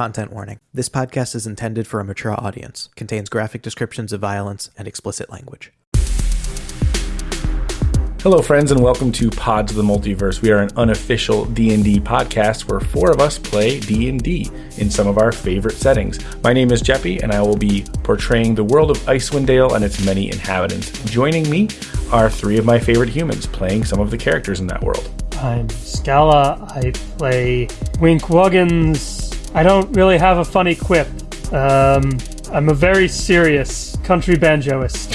Content warning. This podcast is intended for a mature audience, contains graphic descriptions of violence and explicit language. Hello, friends, and welcome to Pods of the Multiverse. We are an unofficial D&D podcast where four of us play D&D in some of our favorite settings. My name is Jeppy, and I will be portraying the world of Icewind Dale and its many inhabitants. Joining me are three of my favorite humans playing some of the characters in that world. I'm Scala. I play Wink Wuggins. I don't really have a funny quip. Um, I'm a very serious country banjoist.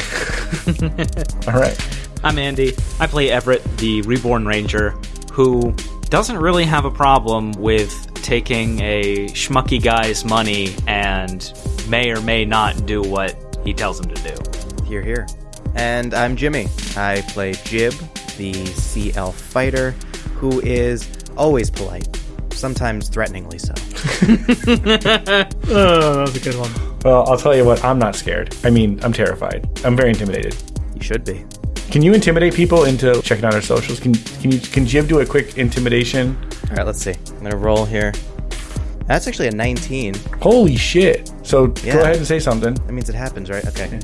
All right. I'm Andy. I play Everett, the reborn ranger, who doesn't really have a problem with taking a schmucky guy's money and may or may not do what he tells him to do. Here, here. And I'm Jimmy. I play Jib, the sea elf fighter, who is always polite, sometimes threateningly so. Oh, that was a good one. Well, I'll tell you what, I'm not scared. I mean, I'm terrified. I'm very intimidated. You should be. Can you intimidate people into checking out our socials? Can can you can Jib do a quick intimidation? All right, let's see. I'm gonna roll here. That's actually a 19. Holy shit. So Yeah. go ahead and say something. That means it happens, right? Okay.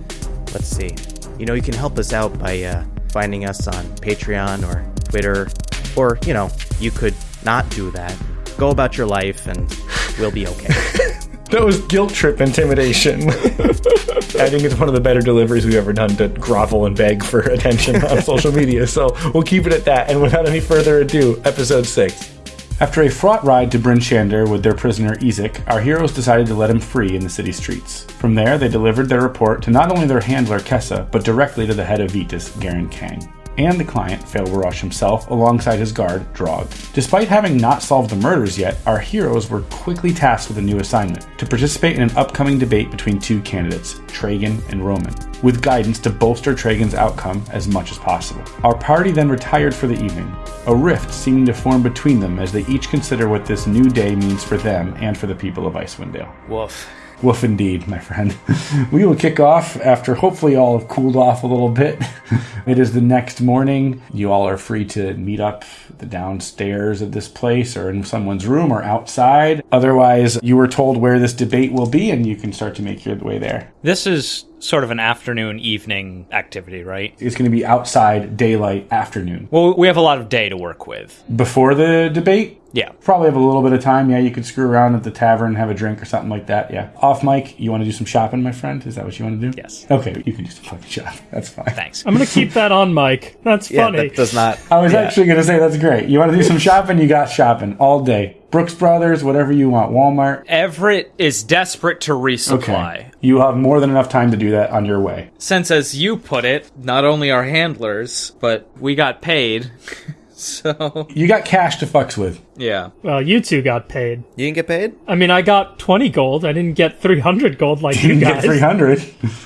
Let's see. You know, you can help us out by uh, finding us on Patreon or Twitter, or you know, you could not do that. Go about your life, and we'll be okay. That was guilt trip intimidation. I think it's one of the better deliveries we've ever done to grovel and beg for attention on social media. So we'll keep it at that. And without any further ado, episode six. After a fraught ride to Bryn Shander with their prisoner Ezek, our heroes decided to let him free in the city streets. From there, they delivered their report to not only their handler Kessa, but directly to the head of Vetus, Garen Kang, and the client, Failbarosh himself, alongside his guard, Drog. Despite having not solved the murders yet, our heroes were quickly tasked with a new assignment to participate in an upcoming debate between two candidates, Tragan and Roman, with guidance to bolster Tragan's outcome as much as possible. Our party then retired for the evening, a rift seeming to form between them as they each consider what this new day means for them and for the people of Icewind Dale. Woof. Woof indeed, my friend. we will kick off after hopefully all have cooled off a little bit. it is the next morning. You all are free to meet up the downstairs of this place or in someone's room or outside. Otherwise, you were told where this debate will be and you can start to make your way there. This is sort of an afternoon evening activity, right? It's going to be outside daylight afternoon. Well, we have a lot of day to work with. Before the debate, Yeah. Probably have a little bit of time. Yeah, you could screw around at the tavern, have a drink or something like that. Yeah. Off mic, you want to do some shopping, my friend? Is that what you want to do? Yes. Okay, you can do some fucking shopping. That's fine. Thanks. I'm gonna keep that on mic. That's yeah, funny. that does not. I was yeah. actually going to say that's great. You want to do some shopping? You got shopping all day. Brooks Brothers, whatever you want. Walmart. Everett is desperate to resupply. Okay. You have more than enough time to do that on your way. Since, as you put it, not only our handlers, but we got paid. so, You got cash to fucks with. yeah. well, you two got paid. You didn't get paid? I mean, I got 20 gold. I didn't get 300 gold like You you can get guys. 300.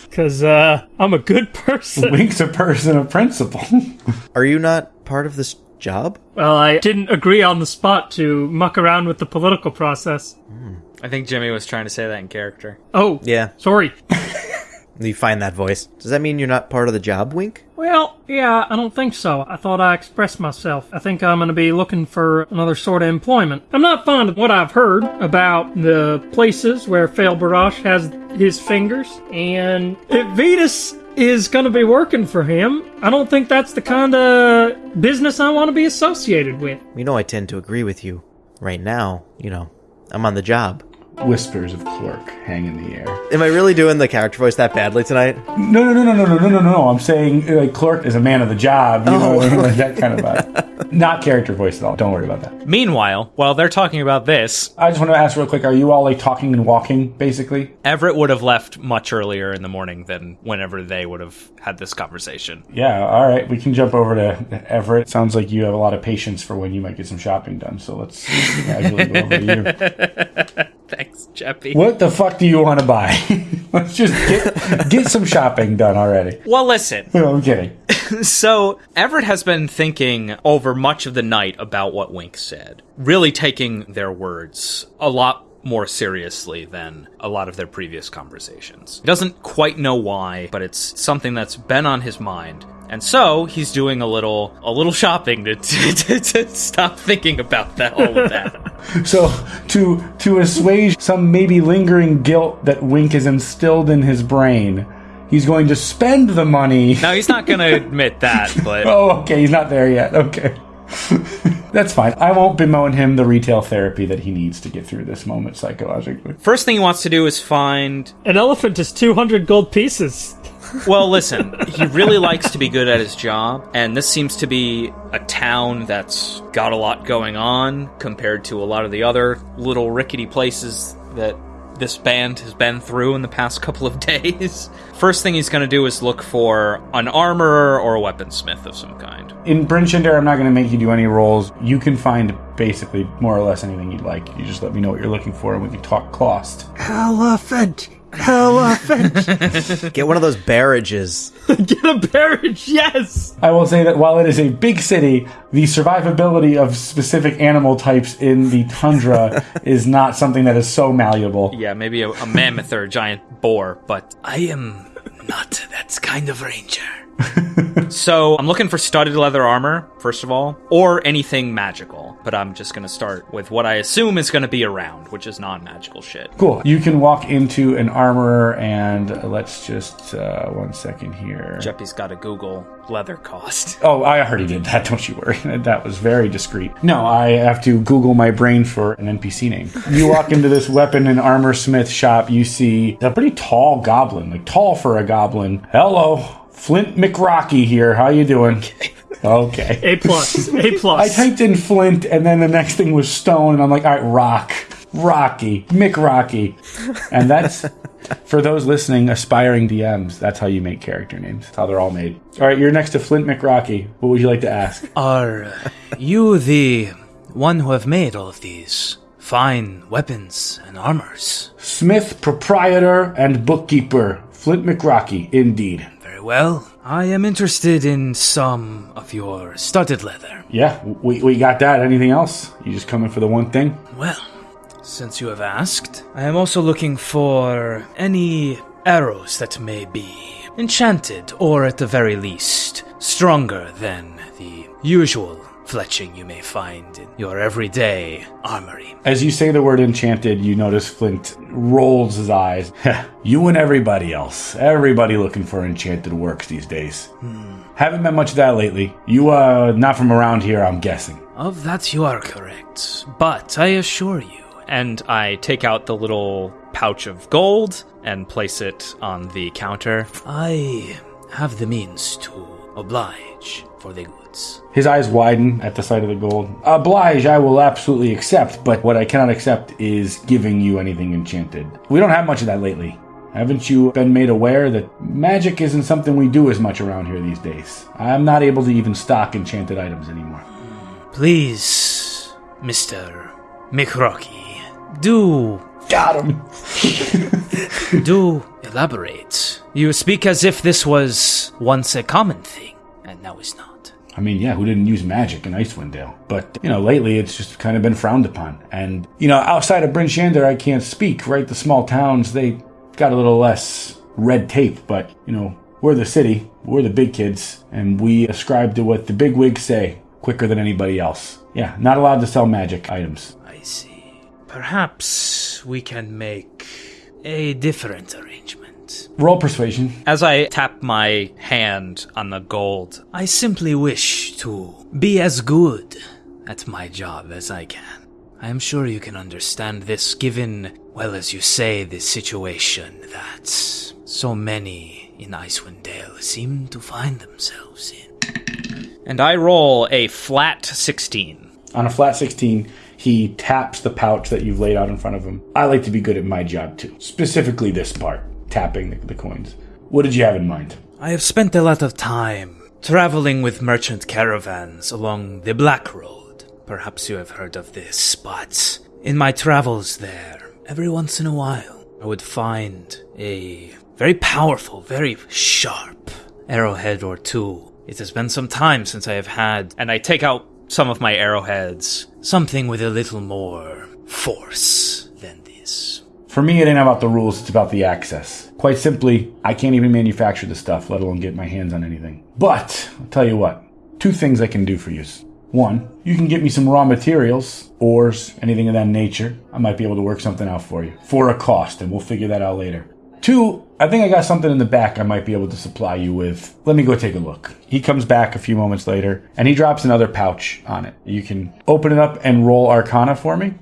Because uh, I'm a good person. Wink's a person of principle. Are you not part of this job? well, I didn't agree on the spot to muck around with the political process. I think Jimmy was trying to say that in character. Oh, Yeah. sorry. You find that voice. Does that mean you're not part of the job, Wink? Well, yeah, I don't think so. I thought I expressed myself. I think I'm going to be looking for another sort of employment. I'm not fond of what I've heard about the places where Fail Barash has his fingers, and if Vetus is going to be working for him, I don't think that's the kind of business I want to be associated with. You know, I tend to agree with you. Right now, you know, I'm on the job. Whispers of Clerk hang in the air. Am I really doing the character voice that badly tonight? No, no, no, no, no, no, no, no, no. I'm saying like Clerk is a man of the job. You know, what I mean? like that kind of vibe. Not character voice at all. Don't worry about that. Meanwhile, while they're talking about this, I just want to ask real quick: Are you all like talking and walking, basically? Everett would have left much earlier in the morning than whenever they would have had this conversation. Yeah. All right. We can jump over to Everett. Sounds like you have a lot of patience for when you might get some shopping done. So let's casually go over to you. Jeppy. What the fuck do you want to buy? let's just get get some shopping done already. Well, listen. No, I'm kidding. So, Everett has been thinking over much of the night about what Wink said, really taking their words a lot more seriously than a lot of their previous conversations. He doesn't quite know why, but it's something that's been on his mind. And so he's doing a little a little shopping to, to, to stop thinking about that all of that. So to to assuage some maybe lingering guilt that Wink has instilled in his brain, he's going to spend the money. now he's not going to admit that, but Oh, okay, he's not there yet. Okay. That's fine. I won't bemoan him the retail therapy that he needs to get through this moment psychologically. first thing he wants to do is find An elephant is 200 gold pieces. Well, listen, he really likes to be good at his job, and this seems to be a town that's got a lot going on compared to a lot of the other little rickety places that this band has been through in the past couple of days. First thing he's going to do is look for an armorer or a weaponsmith of some kind. In Bryn Shander, I'm not going to make you do any rolls. You can find basically more or less anything you'd like. You just let me know what you're looking for, and we can talk cost. Elephant! Elephant! Get one of those barrages. Get a barrage, yes! I will say that while it is a big city, the survivability of specific animal types in the tundra is not something that is so malleable. Yeah, maybe a, a mammoth or a giant boar, but I am not that kind of ranger. so I'm looking for studded leather armor, first of all, or anything magical. But I'm just gonna start with what I assume is gonna be around, which is non-magical shit. Cool. You can walk into an armorer, and uh, let's just uh, one second here. Jeppy's got to Google leather cost. Oh, I already did that. Don't you worry. That was very discreet. No, I have to Google my brain for an NPC name. You walk into this weapon and armor smith shop. You see a pretty tall goblin, like tall for a goblin. Hello, Flint McRocky here. How you doing? Okay. A plus. A I plus. I typed in Flint, and then the next thing was Stone, and I'm like, all right, Rock, Rocky, McRocky, and that's for those listening, aspiring DMs. That's how you make character names. That's how they're all made. All right, you're next to Flint McRocky. What would you like to ask? Are you the one who have made all of these fine weapons and armors? Smith, proprietor, and bookkeeper, Flint McRocky, indeed. Well. I am interested in some of your studded leather. Yeah, we, we got that. Anything else? You just coming for the one thing? Well, since you have asked, I am also looking for any arrows that may be enchanted, or at the very least, stronger than the usual fletching you may find in your everyday armory. As you say the word enchanted, you notice Flint rolls his eyes. you and everybody else. Everybody looking for enchanted works these days. Haven't met much of that lately. You, uh, not from around here, I'm guessing. Of that you are correct, but I assure you. And I take out the little pouch of gold and place it on the counter. I have the means to oblige for the goods. His eyes widen at the sight of the gold. Oblige, I will absolutely accept, but what I cannot accept is giving you anything enchanted. We don't have much of that lately. Haven't you been made aware that magic isn't something we do as much around here these days? I'm not able to even stock enchanted items anymore. Please, Mr. McRocky, do Got him! do elaborate. You speak as if this was once a common thing, and now is not. I mean, yeah, who didn't use magic in Icewind Dale? But, you know, lately it's just kind of been frowned upon. And, you know, outside of Bryn Shander, I can't speak, right? The small towns, they got a little less red tape, but, you know, we're the city, we're the big kids, and we ascribe to what the big wigs say quicker than anybody else. Yeah, not allowed to sell magic items. I see. Perhaps we can make a different arrangement. Roll persuasion. As I tap my hand on the gold, I simply wish to be as good at my job as I can. I am sure you can understand this given, well, as you say, the situation that so many in Icewind Dale seem to find themselves in. And I roll a flat 16. On a flat 16, he taps the pouch that you've laid out in front of him. I like to be good at my job too. Specifically this part, tapping the, the coins. What did you have in mind? I have spent a lot of time traveling with merchant caravans along the Black Road. Perhaps you have heard of this, but in my travels there, every once in a while, I would find a very powerful, very sharp arrowhead or two. It has been some time since I have had, and I take out some of my arrowheads, something with a little more force For me, it ain't about the rules, it's about the access. Quite simply, I can't even manufacture the stuff, let alone get my hands on anything. But, I'll tell you what, two things I can do for you. One, you can get me some raw materials, ores, anything of that nature. I might be able to work something out for you for a cost, and we'll figure that out later. Two, I think I got something in the back I might be able to supply you with. Let me go take a look. He comes back a few moments later and he drops another pouch on it. You can open it up and roll Arcana for me.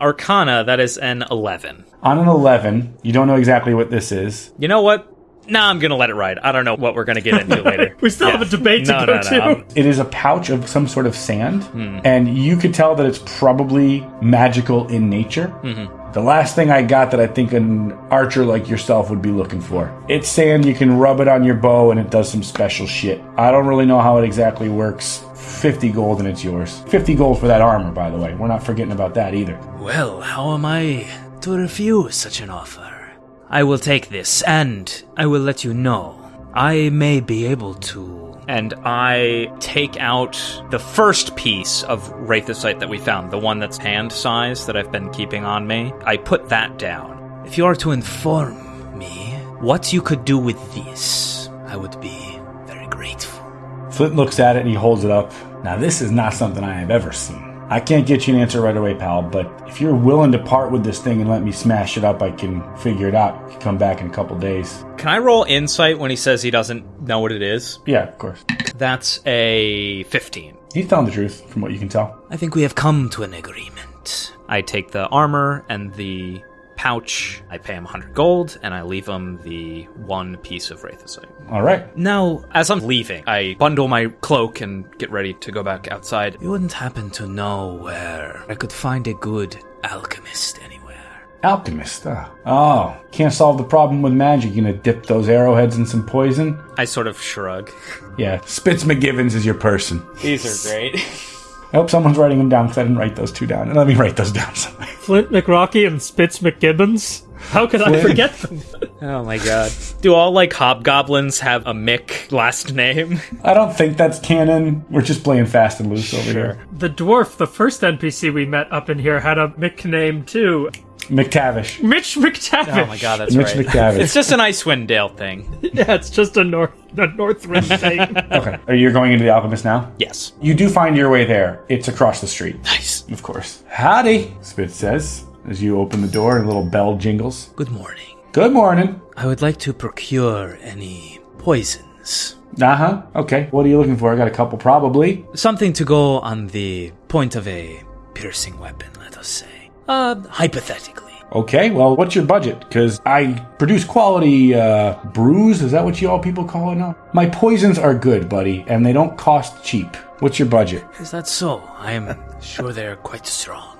Arcana, that is an 11. On an 11, you don't know exactly what this is. You know what? Nah, I'm gonna let it ride. I don't know what we're gonna get into later. We still have a debate to No, go no, no, to. I'm- It is a pouch of some sort of sand, hmm. and you could tell that it's probably magical in nature. Mm-hmm. The last thing I got that I think an archer like yourself would be looking for. It's sand, you can rub it on your bow, and it does some special shit. I don't really know how it exactly works. 50 gold and it's yours. 50 gold for that armor, by the way. We're not forgetting about that either. Well, how am I to refuse such an offer? I will take this, and I will let you know. I may be able to. And I take out the first piece of Wraithosite that we found, the one that's hand size that I've been keeping on me. I put that down. If you are to inform me what you could do with this, I would be very grateful. Flint looks at it and he holds it up. Now, this is not something I have ever seen. I can't get you an answer right away, pal, but if you're willing to part with this thing and let me smash it up, I can figure it out. You can come back in a couple days. Can I roll insight when he says he doesn't know what it is? Yeah, of course. That's a 15. He's telling the truth, from what you can tell. I think we have come to an agreement. I take the armor and the pouch, I pay him 100 gold, and I leave him the one piece of Wraithosite. All right. Now, as I'm leaving, I bundle my cloak and get ready to go back outside. You wouldn't happen to know where I could find a good alchemist anywhere. Alchemist. ah. Oh, can't solve the problem with magic. You gonna dip those arrowheads in some poison? I sort of shrug. Yeah, Spitz McGivens is your person. These are great. I hope someone's writing them down because I didn't write those two down. And let me write those down somewhere. Flint McRocky and Spitz McGibbons. How could I forget them? oh my god. Do all, like, hobgoblins have a Mick last name? I don't think that's canon. We're just playing fast and loose over here. The dwarf, the first NPC we met up in here, had a Mick name too. McTavish. Mitch McTavish. Oh my god, that's Mitch right. McTavish. It's just an Icewind Dale thing. Yeah, it's just a North a Northwind thing. Okay. Are you going into the Alchemist now? Yes. You do find your way there. It's across the street. Nice. Of course. Howdy, Spitz says as you open the door and a little bell jingles. Good morning. Good morning. I would like to procure any poisons. Uh huh. Okay. What are you looking for? I got a couple, probably. Something to go on the point of a piercing weapon, let us say. Uh, hypothetically. Okay. Well, what's your budget? Because I produce quality uh, brews. Is that what you all people call it now? My poisons are good, buddy, and they don't cost cheap. What's your budget? Is that so? I am sure they're quite strong.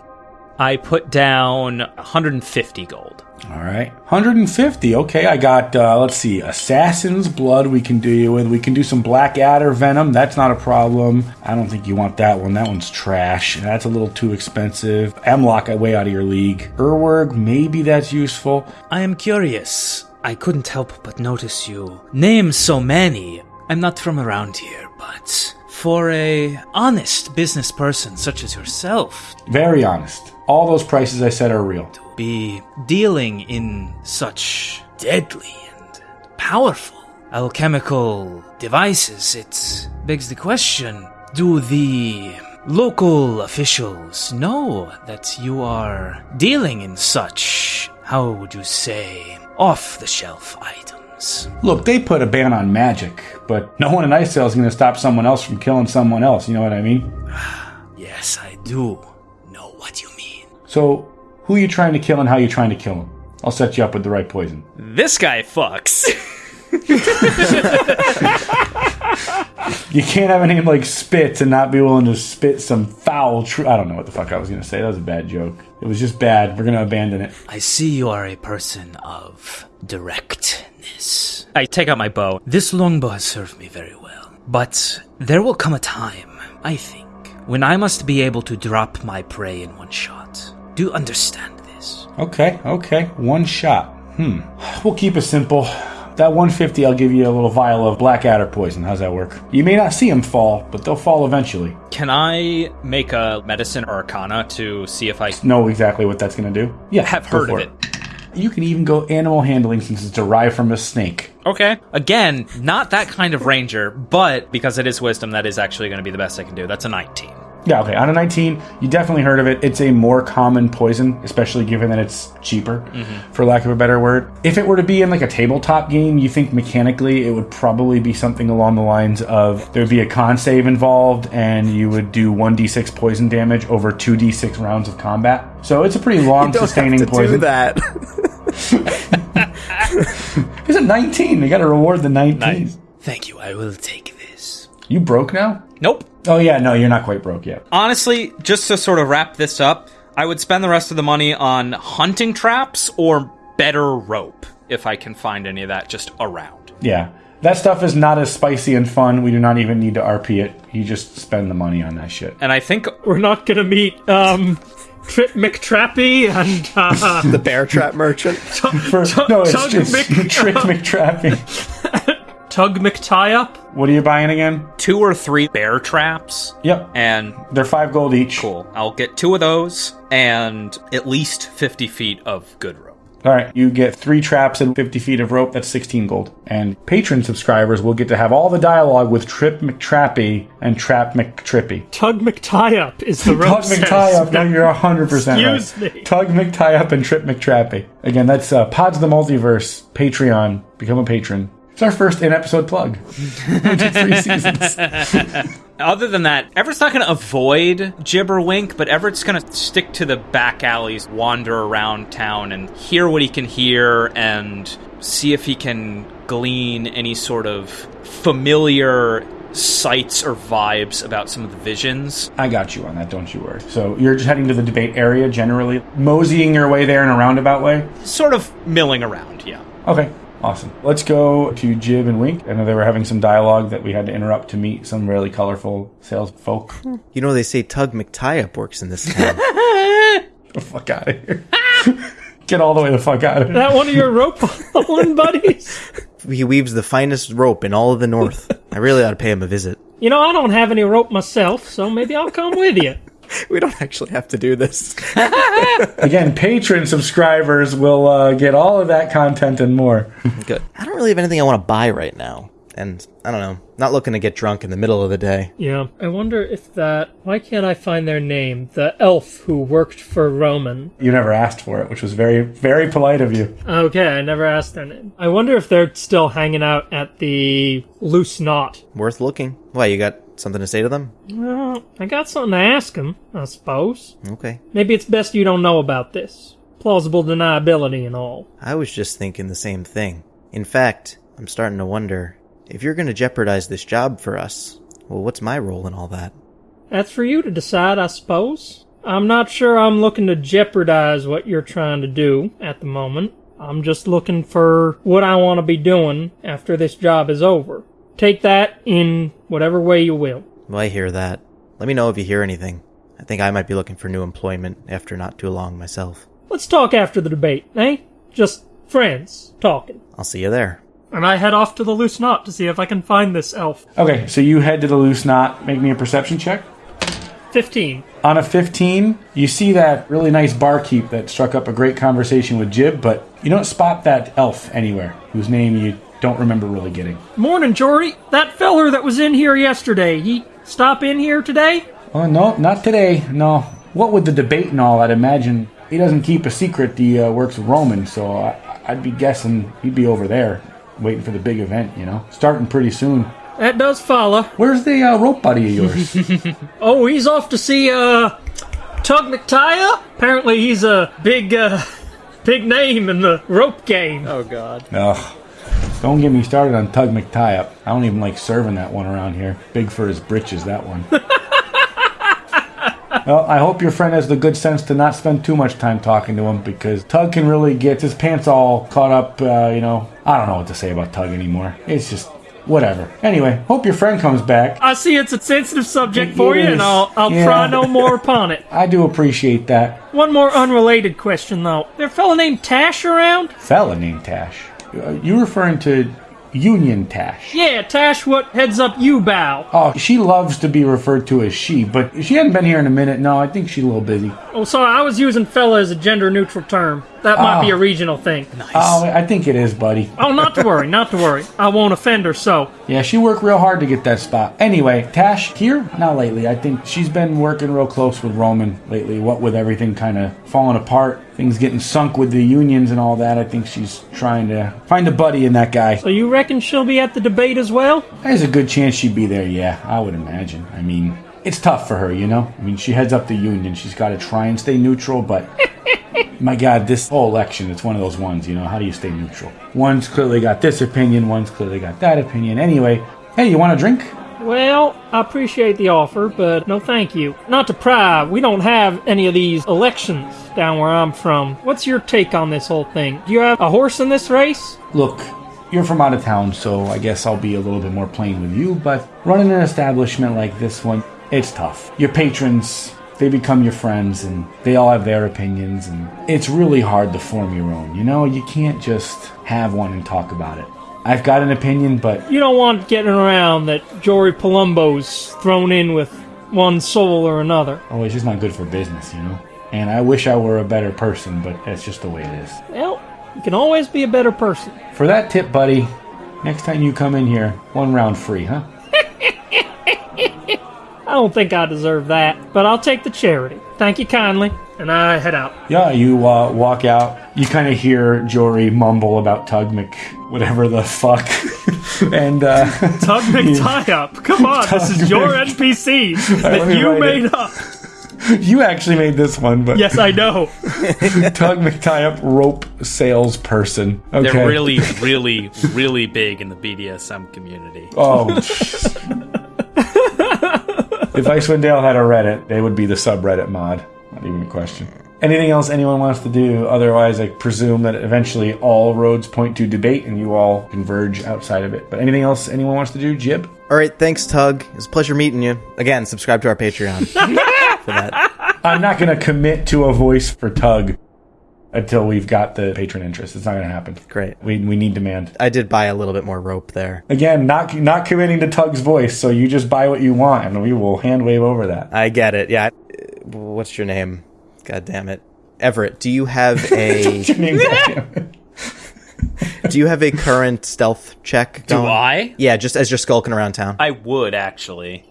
I put down 150 gold. All right. 150. Okay, I got, uh, let's see, Assassin's Blood we can do you with. We can do some Black Adder Venom. That's not a problem. I don't think you want that one. That one's trash. That's a little too expensive. Emlock, I way out of your league. Urwerg, maybe that's useful. I am curious. I couldn't help but notice you name so many. I'm not from around here, but for a honest business person such as yourself Very honest. All those prices I said are real. Be dealing in such deadly and powerful alchemical devices, it begs the question do the local officials know that you are dealing in such, how would you say, off the shelf items? Look, they put a ban on magic, but no one in Icedale is going to stop someone else from killing someone else. You know what I mean? Yes, I do know what you mean. So, who are you trying to kill and how you trying to kill him. I'll set you up with the right poison. This guy fucks. You can't have a name like Spitz and not be willing to spit some foul truth. I don't know what the fuck I was going to say. That was a bad joke. It was just bad. We're going to abandon it. I see you are a person of directness. I take out my bow. This longbow has served me very well. But there will come a time, I think, when I must be able to drop my prey in one shot. Do you understand this? Okay, okay. One shot. Hmm. We'll keep it simple. That 150, I'll give you a little vial of Blackadder poison. How's that work? You may not see them fall, but they'll fall eventually. Can I make a medicine or arcana to see if I Know exactly what that's going to do? Yeah, have go heard of it? You can even go animal handling since it's derived from a snake. Okay. Again, not that kind of ranger, but because it is wisdom, that is actually going to be the best I can do. That's a 19. Yeah, okay. On a 19, you definitely heard of it. It's a more common poison, especially given that it's cheaper, mm-hmm. for lack of a better word. If it were to be in like a tabletop game, you think mechanically it would probably be something along the lines of there would be a con save involved and you would do 1d6 poison damage over 2d6 rounds of combat. So it's a pretty long sustaining poison. that. It's a 19. They got to reward the 19. Nice. Thank you, I will take this. You broke now? Nope. Oh, yeah, no, you're not quite broke yet. Honestly, just to sort of wrap this up, I would spend the rest of the money on hunting traps or better rope if I can find any of that just around. Yeah. That stuff is not as spicy and fun. We do not even need to RP it. You just spend the money on that shit. And I think We're not gonna meet um, Trip McTrappy and uh, the bear trap merchant. For, no, it's Tug just Mc- Trick McTrappy. Tug McTie-Up. What are you buying again? two or three bear traps, Yep. and They're five gold each. cool. I'll get two of those and at least 50 feet of good rope. All right. You get three traps and 50 feet of rope. That's 16 gold. And patron subscribers will get to have all the dialogue with Trip McTrappy and Trap McTrippy. Tug McTie-Up is the rope Tug McTie-Up. No, you're 100% Excuse right. me. Tug McTie-Up and Trip McTrappy. Again, that's uh, Pods of the Multiverse, Patreon. Become a patron. It's our first in-episode plug. Three seasons. Other than that, Everett's not going to avoid Jib or Wink, but Everett's going to stick to the back alleys, wander around town, and hear what he can hear, and see if he can glean any sort of familiar sights or vibes about some of the visions. I got you on that, don't you worry. So you're just heading to the debate area generally, moseying your way there in a roundabout way? Sort of milling around, yeah. Okay, awesome. Let's go to Jib and Wink. I know they were having some dialogue that we had to interrupt to meet some really colorful sales folk. You know they say Tug McTie-Up works in this town. Get the fuck out of here. Get all the way the fuck out of here. that one of your rope pulling buddies? he weaves the finest rope in all of the North. I really ought to pay him a visit. You know, I don't have any rope myself, so maybe I'll come with you. We don't actually have to do this. Again, patron subscribers will uh, get all of that content and more. Good. I don't really have anything I want to buy right now. And I don't know, not looking to get drunk in the middle of the day. Yeah. I wonder if that. Why can't I find their name? The elf who worked for Roman. You never asked for it, which was very, very polite of you. Okay, I never asked their name. I wonder if they're still hanging out at the Loose Knot. Worth looking. Why, you got something to say to them? Well, I got something to ask them, I suppose. Okay. Maybe it's best you don't know about this. Plausible deniability and all. I was just thinking the same thing. In fact, I'm starting to wonder if you're going to jeopardize this job for us. Well, what's my role in all that? That's for you to decide, I suppose. I'm not sure I'm looking to jeopardize what you're trying to do at the moment. I'm just looking for what I want to be doing after this job is over. Take that in whatever way you will. Well, I hear that. Let me know if you hear anything. I think I might be looking for new employment after not too long myself. Let's talk after the debate, eh? Just friends talking. I'll see you there. And I head off to the loose knot to see if I can find this elf. Okay, so you head to the loose knot. Make me a perception check. 15. On a 15, you see that really nice barkeep that struck up a great conversation with Jib, but you don't spot that elf anywhere, whose name you don't remember really getting. Morning, Jory. That feller that was in here yesterday, he stop in here today? Oh, no, not today. No. What with the debate and all, I'd imagine he doesn't keep a secret. He uh, works with Roman, so I, I'd be guessing he'd be over there waiting for the big event, you know? Starting pretty soon. That does follow. Where's the uh, rope buddy of yours? Oh, he's off to see uh Tug McTia. Apparently, he's a big uh big name in the rope game. Oh, God. Ugh. Don't get me started on Tug McTie-Up. I don't even like serving that one around here. Big for his britches, that one. well, I hope your friend has the good sense to not spend too much time talking to him because Tug can really get his pants all caught up, uh, you know. I don't know what to say about Tug anymore. It's just whatever. Anyway, hope your friend comes back. I see it's a sensitive subject It for you, and I'll I'll Yeah. try no more upon it. I do appreciate that. One more unrelated question though. There a fella named Tash around? Fella named Tash. Uh, you referring to Union Tash? Yeah, Tash, what heads up you bow? Oh, she loves to be referred to as she, but she hadn't been here in a minute. No, I think she's a little busy. Oh, sorry, I was using fella as a gender neutral term. That might be Oh. a regional thing. Nice. Oh, I think it is, buddy. Oh, not to worry, not to worry. I won't offend her, so. Yeah, she worked real hard to get that spot. Anyway, Tash here? Not lately. I think she's been working real close with Roman lately. What with everything kind of falling apart, things getting sunk with the unions and all that. I think she's trying to find a buddy in that guy. So you reckon she'll be at the debate as well? There's a good chance she'd be there, yeah, I would imagine. I mean, it's tough for her, you know? I mean, she heads up the union. She's got to try and stay neutral, but my God, this whole election, it's one of those ones, you know? How do you stay neutral? One's clearly got this opinion, one's clearly got that opinion. Anyway, hey, you want a drink? Well, I appreciate the offer, but no thank you. Not to pry, we don't have any of these elections down where I'm from. What's your take on this whole thing? Do you have a horse in this race? Look, you're from out of town, so I guess I'll be a little bit more plain with you, but running an establishment like this one, it's tough. Your patrons, they become your friends, and they all have their opinions, and it's really hard to form your own. You know, you can't just have one and talk about it. I've got an opinion, but You don't want getting around that Jory Palumbo's thrown in with one soul or another. oh, it's just not good for business, you know? And I wish I were a better person, but that's just the way it is. Well, you can always be a better person. For that tip, buddy, next time you come in here, one round free, huh? I don't think I deserve that, but I'll take the charity. Thank you kindly, and I head out. Yeah, you uh, walk out. You kind of hear Jory mumble about Tug Mc, whatever the fuck, and uh, Tug McTie-Up. Come on, this is your NPC that me you made it. up. you actually made this one. But Yes, I know. Tug McTie-Up, rope salesperson. Okay. They're really, really, really big in the BDSM community. Oh. If Icewind Dale had a Reddit, they would be the subreddit mod. Not even a question. Anything else anyone wants to do? Otherwise, I presume that eventually all roads point to debate and you all converge outside of it. But anything else anyone wants to do? Jib? All right, thanks, Tug. It was a pleasure meeting you. Again, subscribe to our Patreon for that. I'm not going to commit to a voice for Tug until we've got the patron interest. It's not going to happen. Great. We, we need demand. I did buy a little bit more rope there. Again, not not committing to Tug's voice, so you just buy what you want and we will hand wave over that. I get it. Yeah. What's your name? God damn it. Everett, do you have a Your name, goddammit. do you have a current stealth check Do? I? Yeah, just as you're skulking around town. I would actually.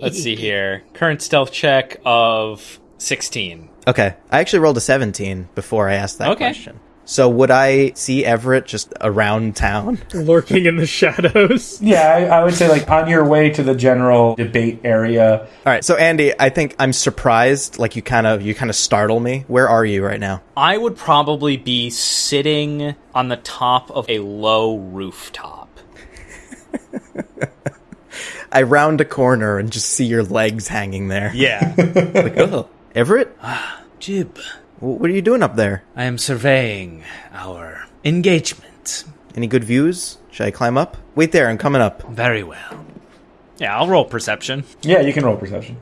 Let's see here. Current stealth check of 16. Okay. I actually rolled a 17 before I asked that Okay. question. So would I see Everett just around town? Lurking in the shadows. Yeah, I, I would say like on your way to the general debate area. All right. So Andy, I think I'm surprised like you kind of you kind of startle me. Where are you right now? I would probably be sitting on the top of a low rooftop. I round a corner and just see your legs hanging there. Yeah. Like, oh, Everett? Ah, Jib, What are you doing up there? I am surveying our engagement. Any good views? Should I climb up? Wait there, I'm coming up. Very well. yeah, I'll roll perception. Yeah, you can roll perception.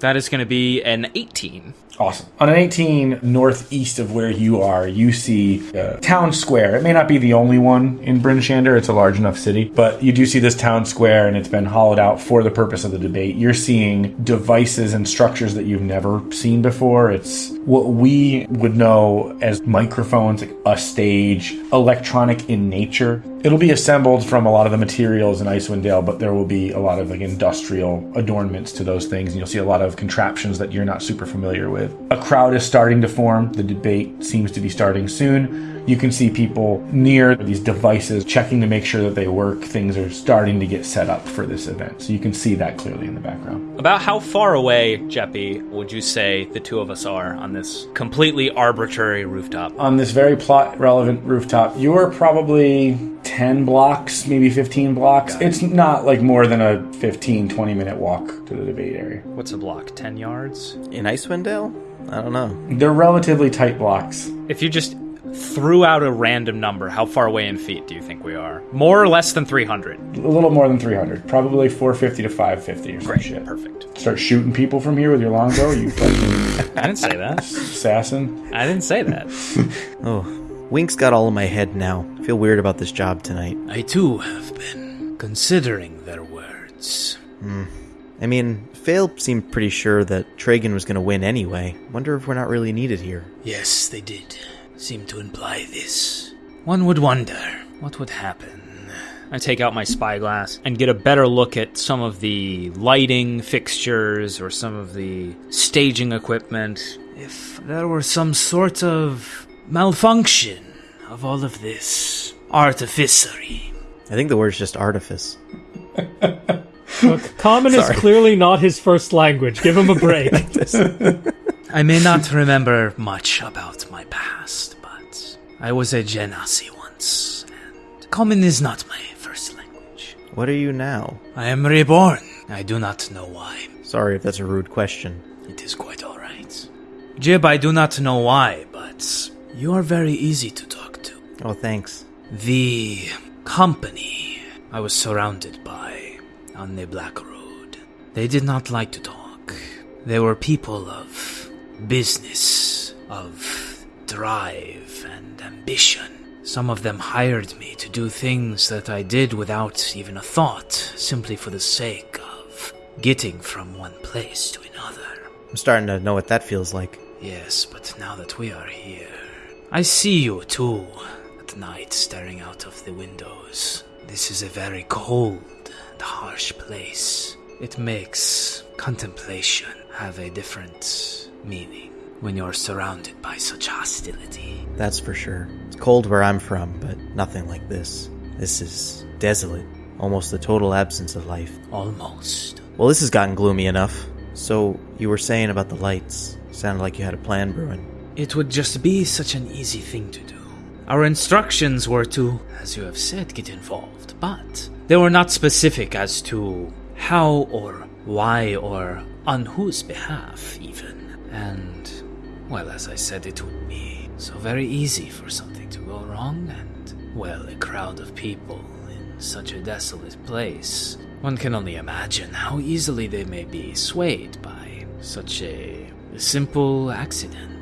That is going to be an 18. Awesome. On an 18 northeast of where you are, you see a town square. It may not be the only one in Bryn Shander, it's a large enough city, but you do see this town square and it's been hollowed out for the purpose of the debate. You're seeing devices and structures that you've never seen before. It's what we would know as microphones, a stage, electronic in nature. It'll be assembled from a lot of the materials in Icewind Dale, but there will be a lot of like industrial adornments to those things, and you'll see a lot of contraptions that you're not super familiar with. A crowd is starting to form. The debate seems to be starting soon. You can see people near these devices checking to make sure that they work. Things are starting to get set up for this event, so you can see that clearly in the background. About how far away, Jeppy, would you say the two of us are on this completely arbitrary rooftop? on this very plot relevant rooftop, you are probably 10 blocks, maybe 15 blocks. It's not like more than a 15, 20 minute walk to the debate area. What's a block? 10 yards? In Icewind Dale? I don't know. They're relatively tight blocks. If you just threw out a random number, how far away in feet do you think we are? More or less than 300? A little more than 300. Probably 450 to 550 or some shit. Perfect. Start shooting people from here with your longbow, you fucking I didn't say that. assassin. I didn't say that. Oh. Wink's got all in my head now. I feel weird about this job tonight. I too have been considering their words. Hmm. I mean, Fail seemed pretty sure that Tragan was going to win anyway. Wonder if we're not really needed here. Yes, they did seem to imply this. One would wonder what would happen. I take out my spyglass and get a better look at some of the lighting fixtures or some of the staging equipment. If there were some sort of malfunction of all of this artificery. I think the word's just artifice. Look, common is clearly not his first language. Give him a break. I may not remember much about my past, but I was a Genasi once, and common is not my first language. What are you now? I am reborn. I do not know why. Sorry if that's a rude question. It is quite alright. Jib, I do not know why, but you are very easy to talk to. Oh, thanks. The company I was surrounded by on the Black Road, they did not like to talk. They were people of business, of drive and ambition. Some of them hired me to do things that I did without even a thought, simply for the sake of getting from one place to another. I'm starting to know what that feels like. Yes, but now that we are here, I see you too at night staring out of the windows. This is a very cold and harsh place. It makes contemplation have a different meaning when you're surrounded by such hostility. That's for sure. It's cold where I'm from, but nothing like this. This is desolate. Almost the total absence of life. Almost. Well, this has gotten gloomy enough. So, you were saying about the lights. Sounded like you had a plan brewing. It would just be such an easy thing to do. Our instructions were to, as you have said, get involved, but they were not specific as to how or why or on whose behalf, even. And, well, as I said, it would be so very easy for something to go wrong, and, well, a crowd of people in such a desolate place. One can only imagine how easily they may be swayed by such a simple accident.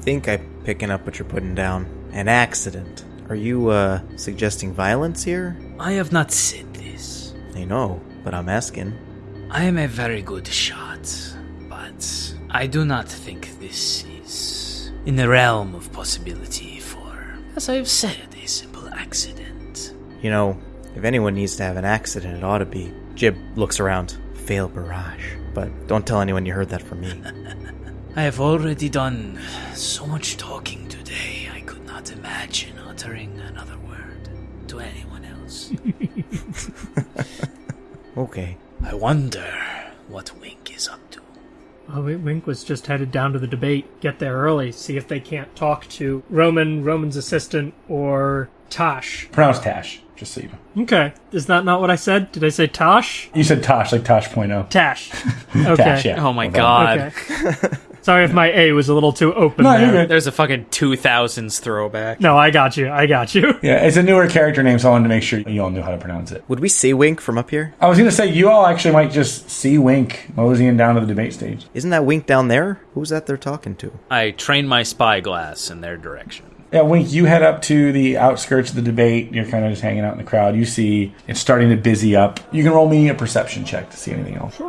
Think I'm picking up what you're putting down. An accident. Are you, uh, suggesting violence here? I have not said this. I know, but I'm asking. I am a very good shot, but I do not think this is in the realm of possibility for, as I have said, a simple accident. You know, if anyone needs to have an accident, it ought to be. Jib looks around. Fail barrage. But don't tell anyone you heard that from me. I have already done so much talking today, I could not imagine uttering another word to anyone else. Okay. I wonder what Wink is up to. Oh, wait, Wink was just headed down to the debate. Get there early, see if they can't talk to Roman, Roman's assistant, or Tosh. Pronounce Tash, just so you know. Okay, is that not what I said? Did I say Tosh? You said Tosh, like Tosh point oh. Tash. Okay. Tash, yeah. Oh my god. Okay. Sorry if my A was a little too open No, there. There's a fucking 2000s throwback. No, I got you. I got you. Yeah, it's a newer character name, so I wanted to make sure you all knew how to pronounce it. Would we see Wink from up here? I was gonna say you all actually might just see Wink moseying down to the debate stage. Isn't that Wink down there? Who's that they're talking to? I train my spyglass in their direction. Yeah, Wink, you head up to the outskirts of the debate. You're kind of just hanging out in the crowd. You see it's starting to busy up. You can roll me a perception check to see anything else.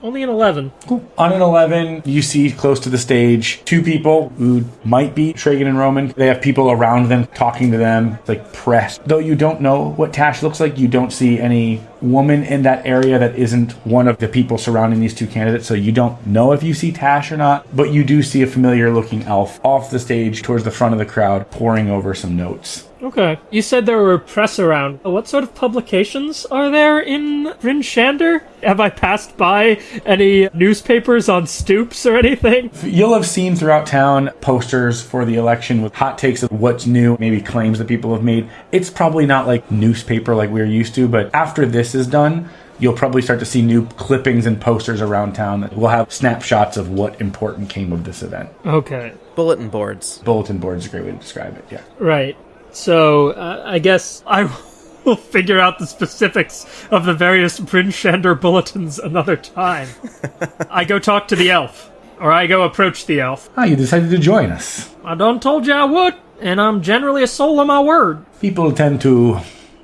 Only an 11. On an 11, you see close to the stage two people who might be Tragan and Roman. They have people around them talking to them, like press. Though you don't know what Tash looks like, you don't see any woman in that area that isn't one of the people surrounding these two candidates. So you don't know if you see Tash or not, but you do see a familiar looking elf off the stage towards the front of the crowd poring over some notes. Okay. You said there were press around. Uh, what sort of publications are there in Bryn Shander? Have I passed by any newspapers on stoops or anything? You'll have seen throughout town posters for the election with hot takes of what's new, maybe claims that people have made. It's probably not like newspaper like we're used to, but after this is done, you'll probably start to see new clippings and posters around town that will have snapshots of what important came of this event. Okay. Bulletin boards. Bulletin boards is a great way to describe it, yeah. Right. So, uh, I guess I will figure out the specifics of the various Bryn Shander bulletins another time. I go talk to the elf. or I go approach the elf. Ah, you decided to join us. I done told you I would, and I'm generally a soul of my word. People tend to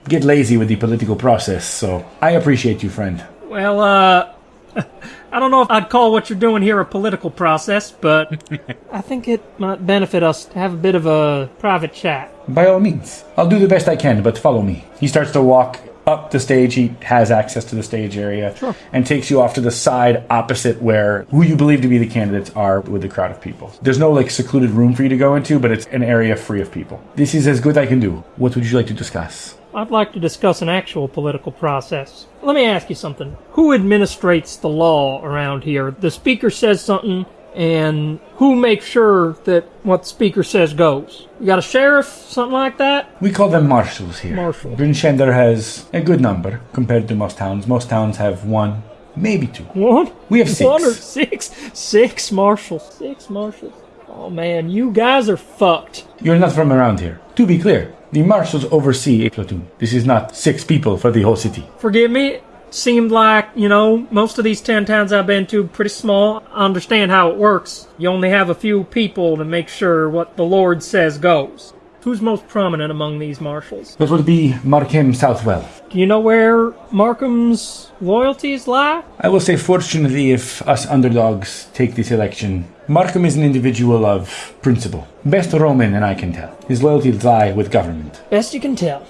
get lazy with the political process, so I appreciate you, friend. Well, uh, I don't know if I'd call what you're doing here a political process, but I think it might benefit us to have a bit of a private chat. By all means. I'll do the best I can, but follow me. He starts to walk up the stage. He has access to the stage area. Sure. And takes you off to the side opposite where who you believe to be the candidates are with the crowd of people. There's no like secluded room for you to go into, but it's an area free of people. This is as good I can do. What would you like to discuss? I'd like to discuss an actual political process. Let me ask you something. Who administrates the law around here? The speaker says something, and who makes sure that what the speaker says goes? You got a sheriff, something like that? We call them marshals here. Marshal. Bryn Shander has a good number compared to most towns. Most towns have one, maybe two. One? We have six. One or six? Six marshals. Six marshals. Oh man, you guys are fucked. You're not from around here. To be clear, the marshals oversee a platoon. This is not six people for the whole city. Forgive me. Seemed like, you know, most of these 10 towns I've been to pretty small. I understand how it works. You only have a few people to make sure what the Lord says goes. Who's most prominent among these marshals? That would be Markham Southwell. Do you know where Markham's loyalties lie? I will say, fortunately, if us underdogs take this election, Markham is an individual of principle. Best Roman than I can tell. His loyalties lie with government. Best you can tell.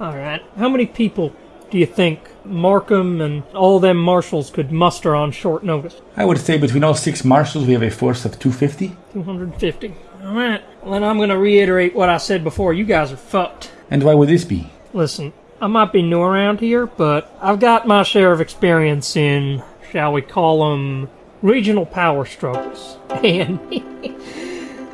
Alright. How many people do you think Markham and all them marshals could muster on short notice? I would say between all six marshals, we have a force of 250. 250. Alright. Well, then I'm gonna reiterate what I said before. You guys are fucked. And why would this be? Listen, I might be new around here, but I've got my share of experience in, shall we call them, regional power struggles. And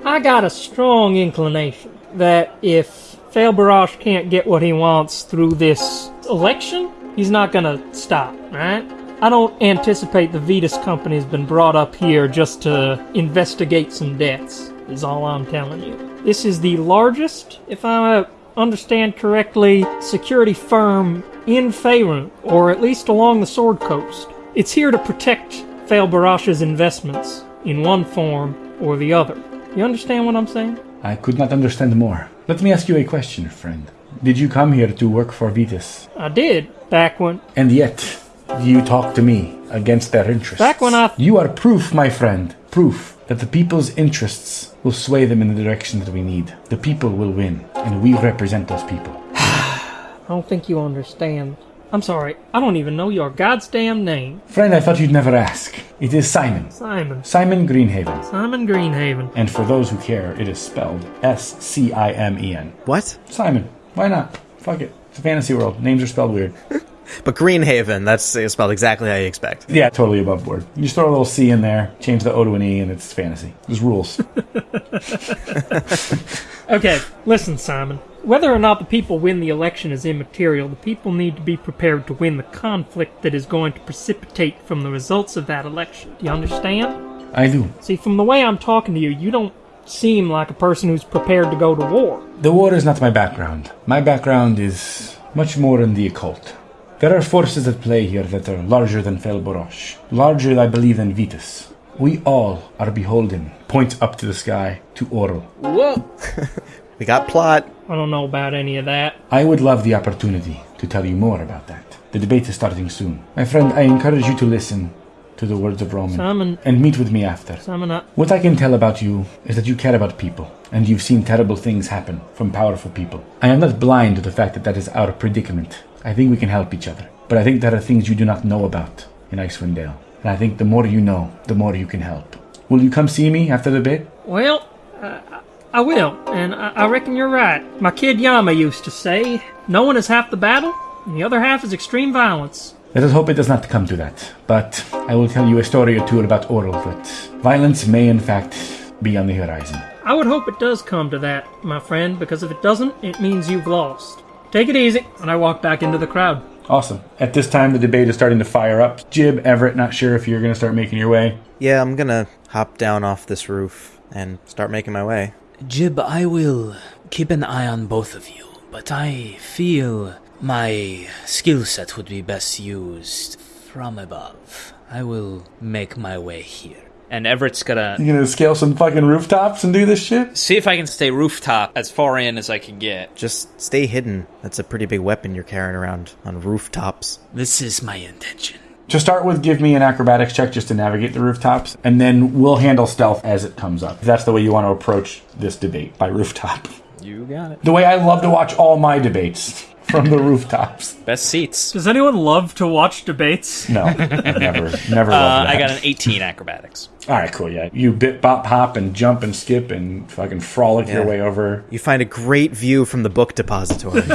I got a strong inclination that if Fail Barash can't get what he wants through this election, he's not gonna stop, right? I don't anticipate the Vetus company has been brought up here just to investigate some deaths, is all I'm telling you. This is the largest, if I understand correctly, security firm in Faerun, or at least along the Sword Coast. It's here to protect Fail Barash's investments in one form or the other. You understand what I'm saying? I could not understand more. Let me ask you a question, friend. Did you come here to work for Vitus? I did, back when. And yet, you talk to me against their interests. Back when I- You are proof, my friend, proof that the people's interests will sway them in the direction that we need. The people will win, and we represent those people. I don't think you understand. I'm sorry, I don't even know your goddamn name. Friend, I thought you'd never ask. It is Simon. Simon. Simon Greenhaven. Simon Greenhaven. And for those who care, it is spelled S C I M E N. What? Simon. Why not? Fuck it. It's a fantasy world. Names are spelled weird. But Greenhaven, that's spelled exactly how you expect. Yeah, totally above board. You just throw a little C in there, change the O to an E, and it's fantasy. There's rules. Okay, listen, Simon. Whether or not the people win the election is immaterial. The people need to be prepared to win the conflict that is going to precipitate from the results of that election. Do you understand? I do. See, from the way I'm talking to you, you don't seem like a person who's prepared to go to war. The war is not my background. My background is much more in the occult. There are forces at play here that are larger than Felborosh, larger, I believe, than Vitus. We all are beholden, point up to the sky, to Auril. Whoa! We got plot. I don't know about any of that. I would love the opportunity to tell you more about that. The debate is starting soon. My friend, I encourage you to listen to the words of Roman Simon, and meet with me after. Simon, I, What I can tell about you is that you care about people, and you've seen terrible things happen from powerful people. I am not blind to the fact that that is our predicament. I think we can help each other. But I think there are things you do not know about in Icewind Dale. And I think the more you know, the more you can help. Will you come see me after the bit? well, I, I will, and I, I reckon you're right. My kid Yama used to say, no one is half the battle, and the other half is extreme violence. Let us hope it does not come to that. But I will tell you a story or two about Auril that violence may in fact be on the horizon. I would hope it does come to that, my friend, because if it doesn't, it means you've lost. Take it easy, and I walk back into the crowd. Awesome. At this time, the debate is starting to fire up. Jib, Everett, not sure if you're going to start making your way. Yeah, I'm gonna hop down off this roof and start making my way. Jib, I will keep an eye on both of you, but I feel my skill set would be best used from above. I will make my way here. and Everett's gonna You gonna scale some fucking rooftops and do this shit? see if I can stay rooftop as far in as I can get. Just stay hidden. That's a pretty big weapon you're carrying around on rooftops. This is my intention. To start with, give me an acrobatics check just to navigate the rooftops, and then we'll handle stealth as it comes up. If that's the way you want to approach this debate by rooftop. You got it. The way I love to watch all my debates from the rooftops. Best seats. Does anyone love to watch debates? No, I've never, never Uh, that. I got an 18 acrobatics. All right, cool. Yeah, you bit, bop, hop, and jump and skip and fucking frolic your way over. You find a great view from the book depository.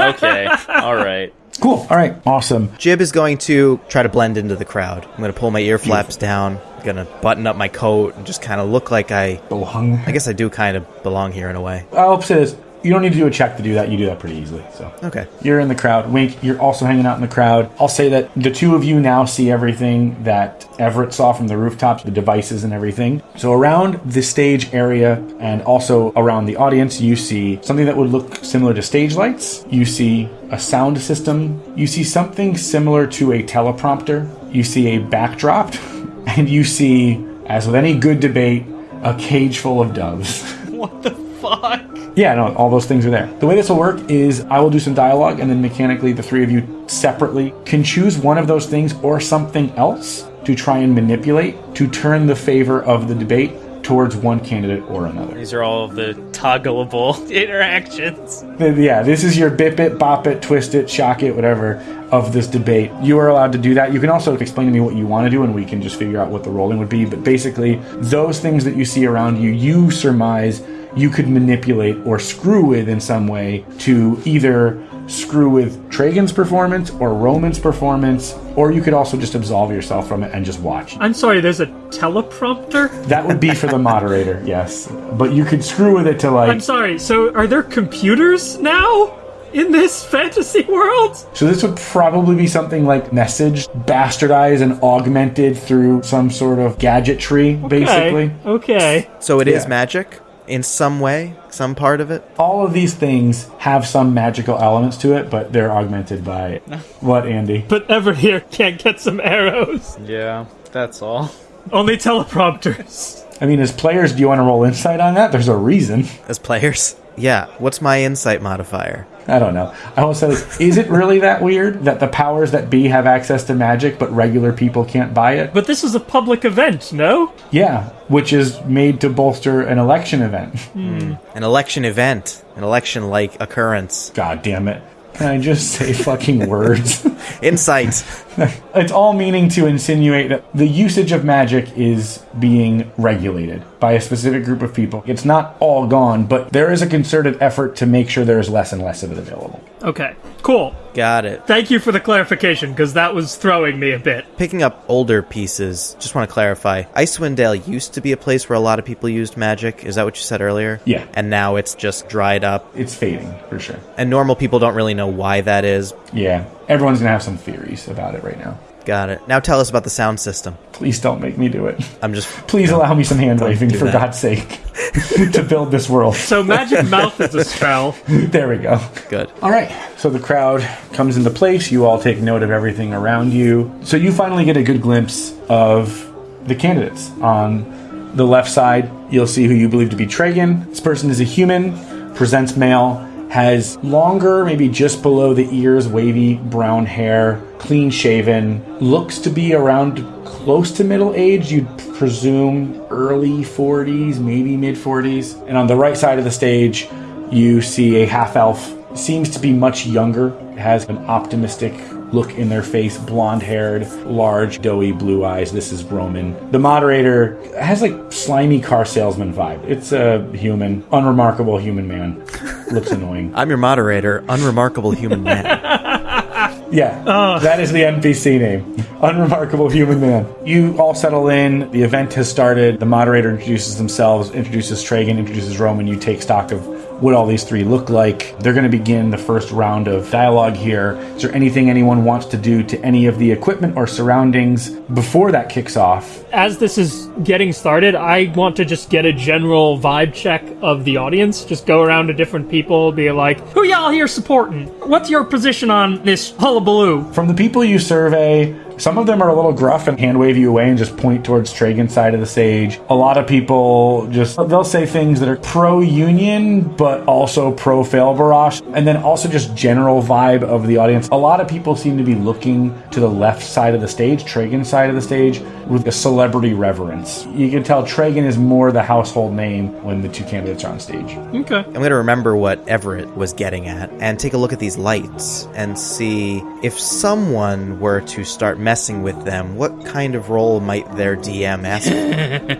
Okay. All right. Cool. All right. Awesome. Jib is going to try to blend into the crowd. I'm going to pull my ear flaps down. I'm going to button up my coat and just kind of look like I. Belong. I guess I do kind of belong here in a way. I'll say this. You don't need to do a check to do that. You do that pretty easily. So Okay. you're in the crowd. Wink, you're also hanging out in the crowd. I'll say that the two of you now see everything that Everett saw from the rooftops, the devices and everything. So around the stage area and also around the audience, you see something that would look similar to stage lights. You see a sound system. You see something similar to a teleprompter. You see a backdrop. And you see, as with any good debate, a cage full of doves. What the fuck? Yeah, no, all those things are there. The way this will work is I will do some dialogue, and then mechanically, the three of you separately can choose one of those things or something else to try and manipulate to turn the favor of the debate towards one candidate or another. These are all of the toggleable interactions. Yeah, this is your bip it, bop it, twist it, shock it, whatever of this debate. You are allowed to do that. You can also explain to me what you want to do, and we can just figure out what the rolling would be. But basically, those things that you see around you, you surmise you could manipulate or screw with in some way to either screw with Tragan's performance or Roman's performance, or you could also just absolve yourself from it and just watch. I'm sorry, there's a teleprompter? That would be for the moderator, yes. But you could screw with it to like. I'm sorry, so are there computers now? In this fantasy world? So this would probably be something like message bastardized and augmented through some sort of gadgetry, basically. Okay. Okay. So it is Yeah. magic in some way, some part of it. All of these things have some magical elements to it, but they're augmented by what, Andy? But Everett here can't get some arrows. Yeah, that's all. Only teleprompters. I mean, as players, do you want to roll insight on that? There's a reason. As players? Yeah. What's my insight modifier? I don't know. I will say this. Is it really that weird that the powers that be have access to magic, but regular people can't buy it? But this is a public event, no? Yeah, which is made to bolster an election event. Hmm. Hmm. An election event, an election like occurrence. God damn it. Can I just say fucking words? Insight. It's all meaning to insinuate that the usage of magic is being regulated by a specific group of people. It's not all gone, but there is a concerted effort to make sure there is less and less of it available. Okay, cool. Got it. Thank you for the clarification, because that was throwing me a bit. Picking up older pieces, just want to clarify. Icewind Dale used to be a place where a lot of people used magic. Is that what you said earlier? Yeah. And now it's just dried up. It's fading, for sure. And normal people don't really know why that is. Yeah, everyone's gonna have some theories about it right now. Got it. Now tell us about the sound system. Please don't make me do it. I'm just. Please allow me some hand waving, for that. God's sake, to build this world. So magic mouth is a spell. There we go. Good. All right. So the crowd comes into place. You all take note of everything around you. So you finally get a good glimpse of the candidates. On the left side, you'll see who you believe to be Tragan. This person is a human, presents male, has longer, maybe just below the ears, wavy brown hair, clean shaven, looks to be around close to middle age. You'd presume early 40s, maybe mid 40s. And on the right side of the stage, you see a half elf seems to be much younger has an optimistic look in their face blonde haired large doughy blue eyes. This is roman. The moderator has like slimy car salesman vibe. It's a human unremarkable human man. Looks annoying. I'm your moderator, unremarkable human man. yeah that is the npc name. Unremarkable human man. You all settle in. The event has started. The moderator introduces themselves introduces tragan introduces roman. You take stock of what all these three look like. They're going to begin the first round of dialogue here. Is there anything anyone wants to do to any of the equipment or surroundings before that kicks off? As this is getting started, I want to just get a general vibe check of the audience. Just go around to different people, be like, who y'all here supporting? What's your position on this hullabaloo? From the people you survey, Some of them are a little gruff and hand wave you away and just point towards Tragan's side of the stage. A lot of people just, they'll say things that are pro union, but also pro fail barrage. And then also just general vibe of the audience. A lot of people seem to be looking to the left side of the stage, Tragan's side of the stage, with a celebrity reverence. You can tell Tragan is more the household name when the two candidates are on stage. Okay. I'm going to remember what Everett was getting at and take a look at these lights and see if someone were to start messing with them, what kind of role might their DM ask?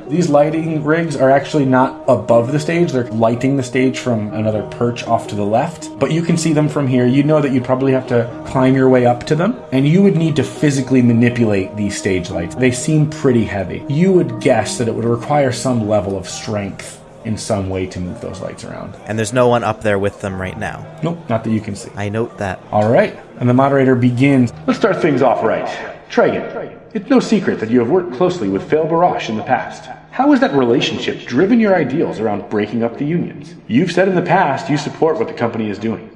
These lighting rigs are actually not above the stage. They're lighting the stage from another perch off to the left. But you can see them from here. You know that you'd probably have to climb your way up to them. And you would need to physically manipulate these stage lights. They seem pretty heavy. You would guess that it would require some level of strength in some way to move those lights around. and there's no one up there with them right now. Nope, not that you can see. I note that. All right. And the moderator begins. Let's start things off right. Tragan, it's no secret that you have worked closely with Fail Barash in the past. How has that relationship driven your ideals around breaking up the unions? You've said in the past you support what the company is doing.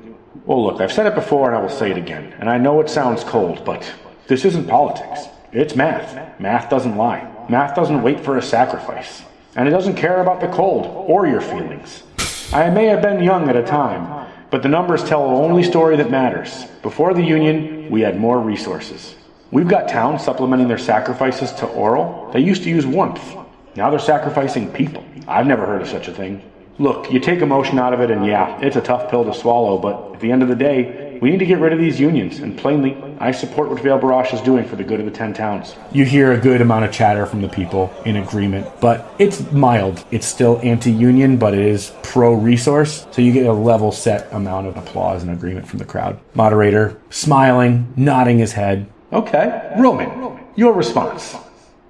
Well, look, I've said it before and I will say it again. And I know it sounds cold, but this isn't politics. It's math. Math doesn't lie. Math doesn't wait for a sacrifice. And it doesn't care about the cold or your feelings. I may have been young at a time, but the numbers tell the only story that matters. Before the Union, we had more resources. We've got towns supplementing their sacrifices to Auril. They used to use warmth. Now they're sacrificing people. I've never heard of such a thing. Look, you take emotion out of it, and yeah, it's a tough pill to swallow, but at the end of the day, we need to get rid of these unions, and plainly, I support what Vale Barash is doing for the good of the ten towns. You hear a good amount of chatter from the people in agreement, but it's mild. It's still anti union, but it is pro resource, so you get a level set amount of applause and agreement from the crowd. Moderator, smiling, nodding his head. Okay, Roman, your response.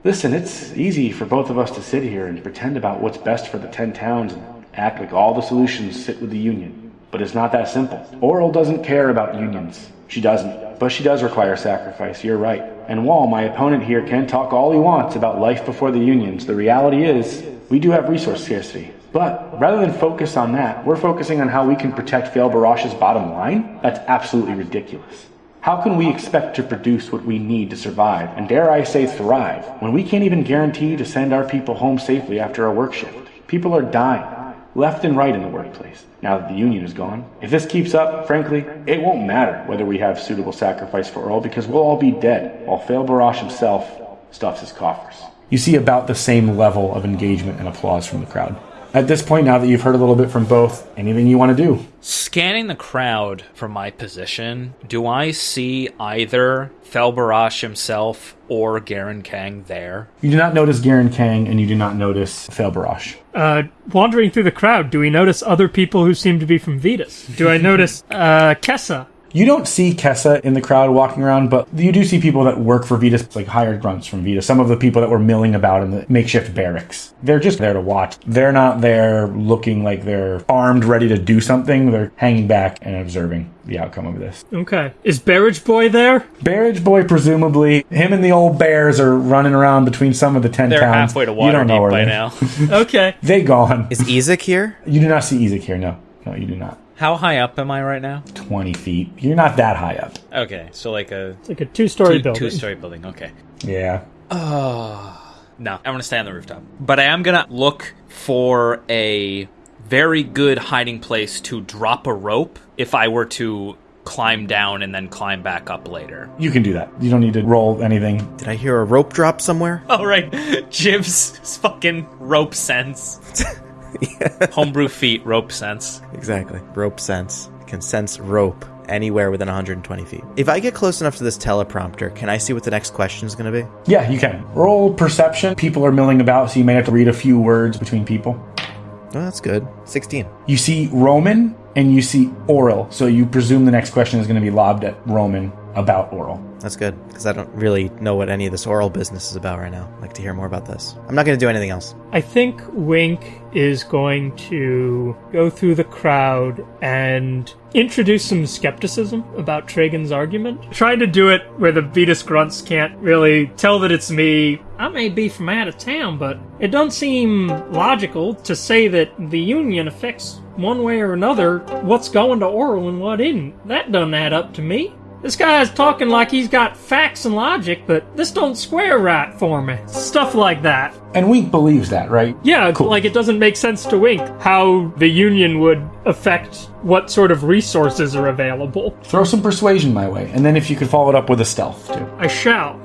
Listen, it's easy for both of us to sit here and pretend about what's best for the ten towns and act like all the solutions sit with the union. But it's not that simple. Auril doesn't care about unions. She doesn't. But she does require sacrifice, you're right. And while my opponent here can talk all he wants about life before the unions, the reality is we do have resource scarcity. But rather than focus on that, we're focusing on how we can protect Fail Barash's bottom line? That's absolutely ridiculous. How can we expect to produce what we need to survive, and dare I say thrive, when we can't even guarantee to send our people home safely after a work shift? People are dying, left and right in the workplace, now that the union is gone. If this keeps up, frankly, it won't matter whether we have suitable sacrifice for Auril because we'll all be dead, while Fail Barash himself stuffs his coffers. You see about the same level of engagement and applause from the crowd. At this point, now that you've heard a little bit from both, anything you want to do? Scanning the crowd from my position, do I see either Felbarash himself or Garen Kang there? You do not notice Garen Kang, and you do not notice Fail Barash. Uh, wandering through the crowd, do we notice other people who seem to be from Vetus? Do I notice uh, Kessa? You don't see Kessa in the crowd walking around, but you do see people that work for Vetus, like hired grunts from Vetus. Some of the people that were milling about in the makeshift barracks. They're just there to watch. They're not there looking like they're armed, ready to do something. They're hanging back and observing the outcome of this. Okay. Is Barrage Boy there? Barrage Boy, presumably, him and the old bears are running around between some of the ten They're towns. halfway to You don't know Waterdeep where by they- now. Okay. They gone. Is Ezek here? You do not see Ezek here. No, no, you do not. How high up am I right now? Twenty feet. You're not that high up. Okay, so like a It's like a two-story building. two-story building. Okay. Yeah. Oh. No, I'm gonna stay on the rooftop. But I am gonna look for a very good hiding place to drop a rope if I were to climb down and then climb back up later. You can do that. You don't need to roll anything. Did I hear a rope drop somewhere? All right, Jib's fucking rope sense. Homebrew feet, rope sense. Exactly. Rope sense. Can sense rope anywhere within 120 feet. If I get close enough to this teleprompter, can I see what the next question is going to be? Yeah, you can. Roll perception. People are milling about, so you may have to read a few words between people. Oh, that's good. 16. You see Roman and you see Auril, so you presume the next question is going to be lobbed at Roman about Auril. That's good because I don't really know what any of this Auril business is about right now. I'd like to hear more about this. I'm not going to do anything else. I think Wink is going to go through the crowd and introduce some skepticism about Tragan's argument. Trying to do it where the Vetus grunts can't really tell that it's me. I may be from out of town, but it doesn't seem logical to say that the Union affects one way or another what's going to Auril and what isn't. That doesn't add up to me. This guy's talking like he's got facts and logic, but this don't square right for me. Stuff like that. And Wink believes that, right? Yeah, Cool. like it doesn't make sense to Wink how the Union would affect what sort of resources are available. Throw some persuasion my way, and then if you could follow it up with a stealth too. I shall.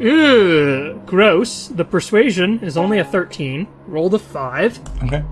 Ugh, gross. The persuasion is only a 13. Roll the 5. Okay.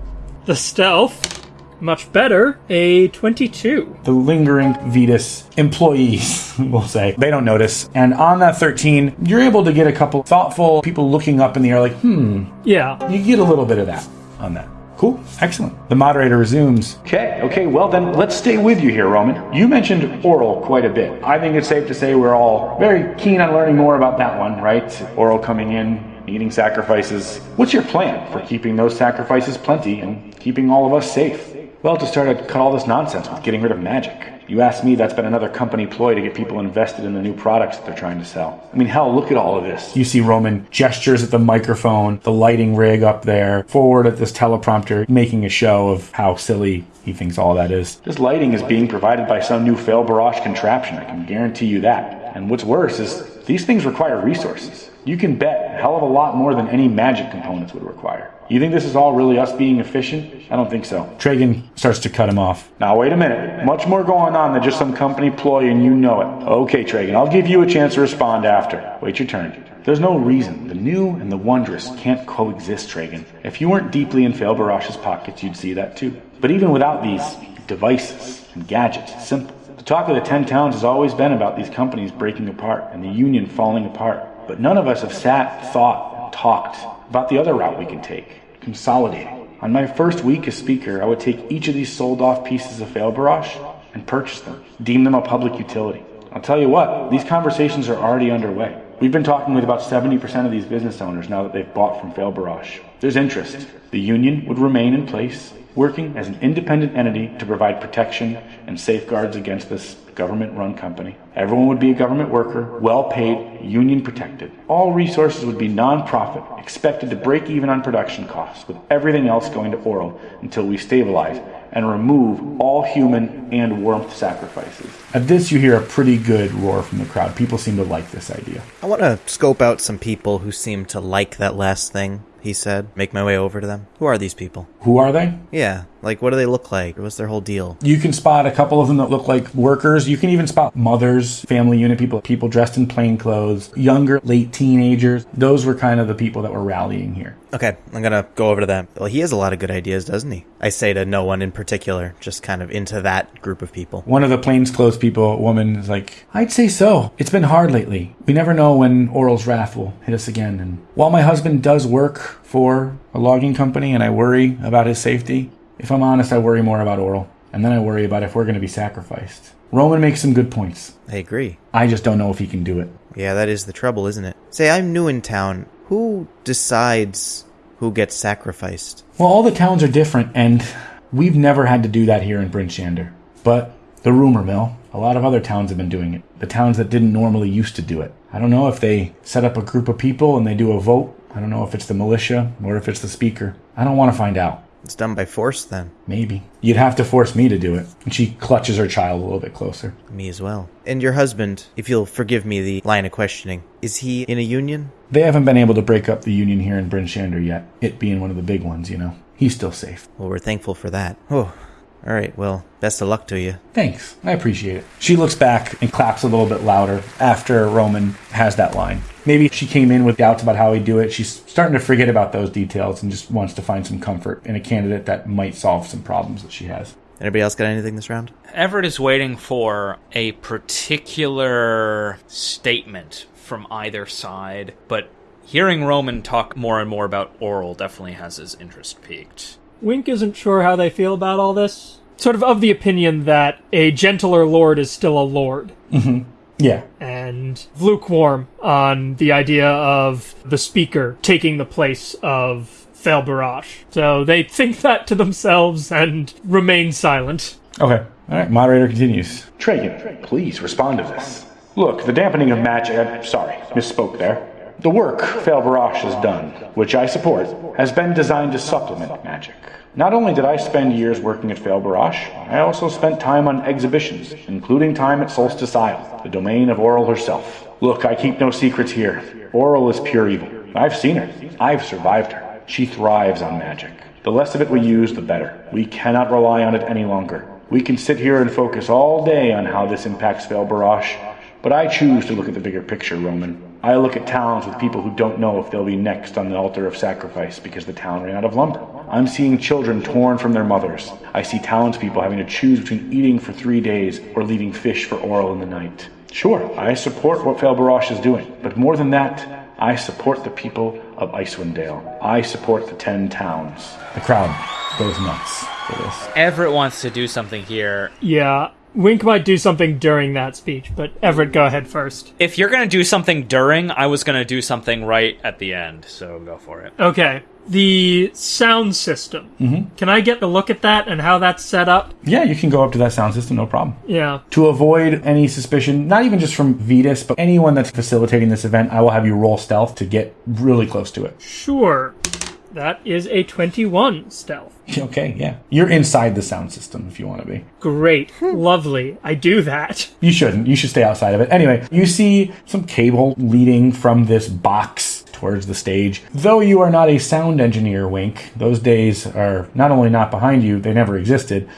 The stealth, much better, a 22. The lingering Vetus employees, we'll say, they don't notice. And on that 13, you're able to get a couple thoughtful people looking up in the air, like, hmm, Yeah. you get a little bit of that on that. Cool. Excellent. The moderator resumes. Okay, okay, well then let's stay with you here, Roman. You mentioned Auril quite a bit. I think it's safe to say we're all very keen on learning more about that one, right? Auril coming in, needing sacrifices. What's your plan for keeping those sacrifices plenty and keeping all of us safe? Well, to start to cut all this nonsense with getting rid of magic. You ask me, that's been another company ploy to get people invested in the new products that they're trying to sell. I mean, hell, look at all of this. You see Roman gestures at the microphone, the lighting rig up there, forward at this teleprompter, making a show of how silly he thinks all that is. This lighting is being provided by some new fail barrage contraption, I can guarantee you that. And what's worse is these things require resources. You can bet a hell of a lot more than any magic components would require. You think this is all really us being efficient? I don't think so. Tragan starts to cut him off. Now, wait a minute. Much more going on than just some company ploy, and you know it. Okay, Tragan, I'll give you a chance to respond after. Wait your turn. There's no reason the new and the wondrous can't coexist, Tragan. If you weren't deeply in Fail Barash's pockets, you'd see that too. But even without these devices and gadgets, it's simple. The talk of the Ten Towns has always been about these companies breaking apart and the Union falling apart. But none of us have sat, thought, talked about the other route we can take consolidating. On my first week as speaker, I would take each of these sold off pieces of Fail Barrage and purchase them, deem them a public utility. I'll tell you what, these conversations are already underway. We've been talking with about 70% of these business owners now that they've bought from Fail Barrage. There's interest. The union would remain in place, working as an independent entity to provide protection and safeguards against this government run company. Everyone would be a government worker, well paid, union protected. All resources would be non-profit, expected to break even on production costs, with everything else going to Auril until we stabilize and remove all human and warmth sacrifices. At this, you hear a pretty good roar from the crowd. People seem to like this idea. I want to scope out some people who seem to like that last thing he said. Make my way over to them. Who are these people? Who are they? Yeah, like what do they look like? What's their whole deal? You can spot a couple of them that look like workers. You can even spot mothers, family unit people, people dressed in plain clothes, younger, late teenagers. Those were kind of the people that were rallying here. Okay, I'm gonna go over to them. Well, he has a lot of good ideas, doesn't he? I say to no one in particular, just kind of into that group of people. One of the plainclothes people, woman, is like, I'd say so. It's been hard lately. We never know when Auril's wrath will hit us again. And while my husband does work for a logging company and I worry about his safety, if I'm honest, I worry more about Auril. And then I worry about if we're going to be sacrificed. Roman makes some good points. I agree. I just don't know if he can do it. Yeah, that is the trouble, isn't it? Say, I'm new in town. Who decides who gets sacrificed? Well, all the towns are different, and we've never had to do that here in Bryn Shander. But the rumor mill, a lot of other towns have been doing it. The towns that didn't normally used to do it. I don't know if they set up a group of people and they do a vote. I don't know if it's the militia or if it's the speaker. I don't want to find out. It's done by force, then. Maybe. You'd have to force me to do it. And she clutches her child a little bit closer. Me as well. And your husband, if you'll forgive me the line of questioning, is he in a union? They haven't been able to break up the union here in Bryn Shander yet, it being one of the big ones, you know. He's still safe. Well, we're thankful for that. Oh, all right. Well, best of luck to you. Thanks. I appreciate it. She looks back and claps a little bit louder after Roman has that line. Maybe she came in with doubts about how he'd do it. She's starting to forget about those details and just wants to find some comfort in a candidate that might solve some problems that she has. Anybody else got anything this round? Everett is waiting for a particular statement from either side, but hearing Roman talk more and more about Auril definitely has his interest piqued. Wink isn't sure how they feel about all this. Sort of of the opinion that a gentler lord is still a lord. Mm-hmm. Yeah. and lukewarm on the idea of the speaker taking the place of Fel Barash. So they think that to themselves and remain silent. Okay. All right. Moderator continues. Tragan, please respond to this. Look, the dampening of magic. I'm sorry, misspoke there. The work Fail has done, which I support, has been designed to supplement magic. Not only did I spend years working at Fail I also spent time on exhibitions, including time at Solstice Isle, the domain of Auril herself. Look, I keep no secrets here. Auril is pure evil. I've seen her. I've survived her. She thrives on magic. The less of it we use, the better. We cannot rely on it any longer. We can sit here and focus all day on how this impacts Fail but I choose to look at the bigger picture, Roman. I look at towns with people who don't know if they'll be next on the altar of sacrifice because the town ran out of lumber. I'm seeing children torn from their mothers. I see townspeople having to choose between eating for three days or leaving fish for Auril in the night. Sure, I support what Fail Barash is doing, but more than that, I support the people of Icewind Dale. I support the ten towns. The crowd goes nuts for this. Everett wants to do something here. Yeah, Wink might do something during that speech, but Everett, go ahead first. If you're gonna do something during, I was gonna do something right at the end, so go for it. Okay, the sound system. Mm-hmm. Can I get a look at that and how that's set up? Yeah, you can go up to that sound system, no problem. Yeah. To avoid any suspicion, not even just from Vetus, but anyone that's facilitating this event, I will have you roll stealth to get really close to it. Sure. That is a 21 stealth. Okay, yeah. You're inside the sound system if you want to be. Great. Hmm. Lovely. I do that. You shouldn't. You should stay outside of it. Anyway, you see some cable leading from this box towards the stage. Though you are not a sound engineer, Wink, those days are not only not behind you, they never existed.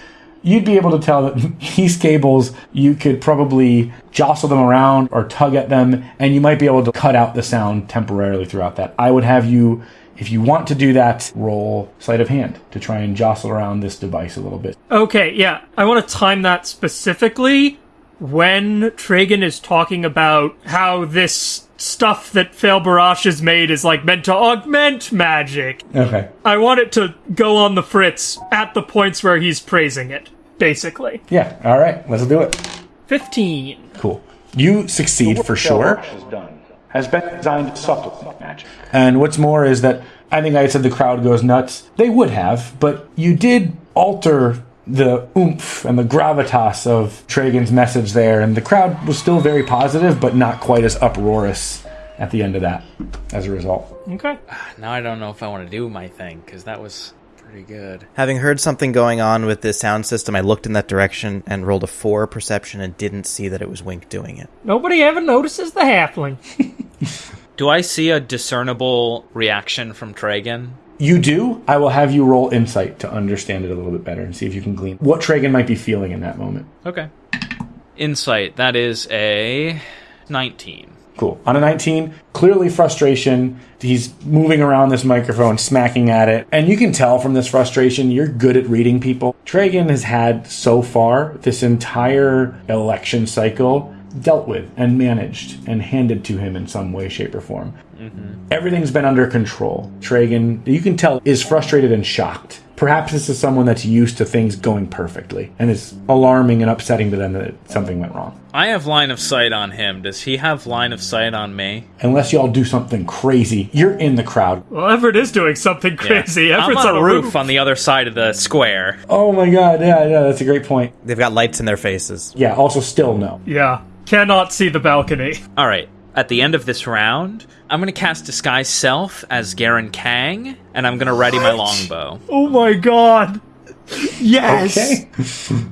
You'd be able to tell that these cables, you could probably jostle them around or tug at them, and you might be able to cut out the sound temporarily throughout that. I would have you if you want to do that, roll sleight of hand to try and jostle around this device a little bit. Okay, yeah. I want to time that specifically when Tragan is talking about how this stuff that Fail Barash has made is like meant to augment magic. Okay. I want it to go on the fritz at the points where he's praising it, basically. Yeah, all right, let's do it. 15. Cool. You succeed for sure. Fail Barash has been designed to supplement magic. And what's more is that I think I said the crowd goes nuts. They would have, but you did alter the oomph and the gravitas of Tragan's message there, and the crowd was still very positive, but not quite as uproarious at the end of that as a result. Okay. Ah, now I don't know if I want to do my thing because that was pretty good. Having heard something going on with this sound system, I looked in that direction and rolled a four perception and didn't see that it was Wink doing it. Nobody ever notices the halfling. Do I see a discernible reaction from Tragan? You do. I will have you roll insight to understand it a little bit better and see if you can glean what Tragan might be feeling in that moment. Okay. Insight, that is a 19. Cool. On a 19, clearly frustration. He's moving around this microphone, smacking at it. And you can tell from this frustration, you're good at reading people. Tragan has had so far this entire election cycle dealt with and managed and handed to him in some way, shape, or form. Mm-hmm. Everything's been under control. Tragan, you can tell, is frustrated and shocked. Perhaps this is someone that's used to things going perfectly and it's alarming and upsetting to them that something went wrong. I have line of sight on him. Does he have line of sight on me? Unless y'all do something crazy, you're in the crowd. well, Everett is doing something crazy. I'm Everett's on a a roof on the other side of the square. Oh my god, yeah, yeah, that's a great point. They've got lights in their faces. Yeah, also still no. Yeah. Cannot see the balcony. All right. At the end of this round, I'm going to cast Disguise Self as Garen Kang, and I'm going to ready my longbow. Oh my god. Yes. Okay.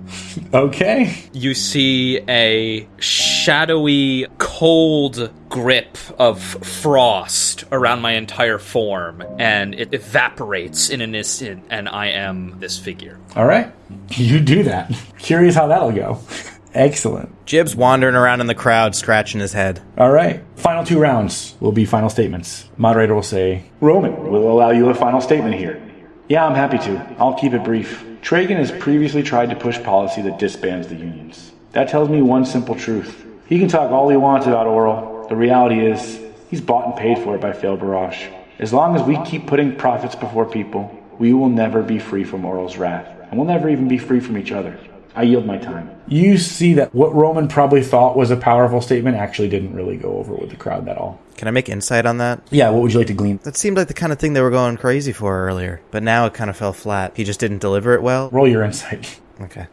okay. You see a shadowy, cold grip of frost around my entire form, and it evaporates in an instant, and I am this figure. All right. You do that. Curious how that'll go. Excellent. Jib's wandering around in the crowd, scratching his head. All right. Final two rounds will be final statements. Moderator will say, Roman we'll allow you a final statement here. Yeah, I'm happy to. I'll keep it brief. Tragan has previously tried to push policy that disbands the unions. That tells me one simple truth. He can talk all he wants about Auril. The reality is, he's bought and paid for it by Fail Barrage. As long as we keep putting profits before people, we will never be free from Auril's wrath, and we'll never even be free from each other. I yield my time. You see that what Roman probably thought was a powerful statement actually didn't really go over with the crowd at all. Can I make insight on that? Yeah, what would you like to glean? That seemed like the kind of thing they were going crazy for earlier, but now it kind of fell flat. He just didn't deliver it well. Roll your insight. Okay.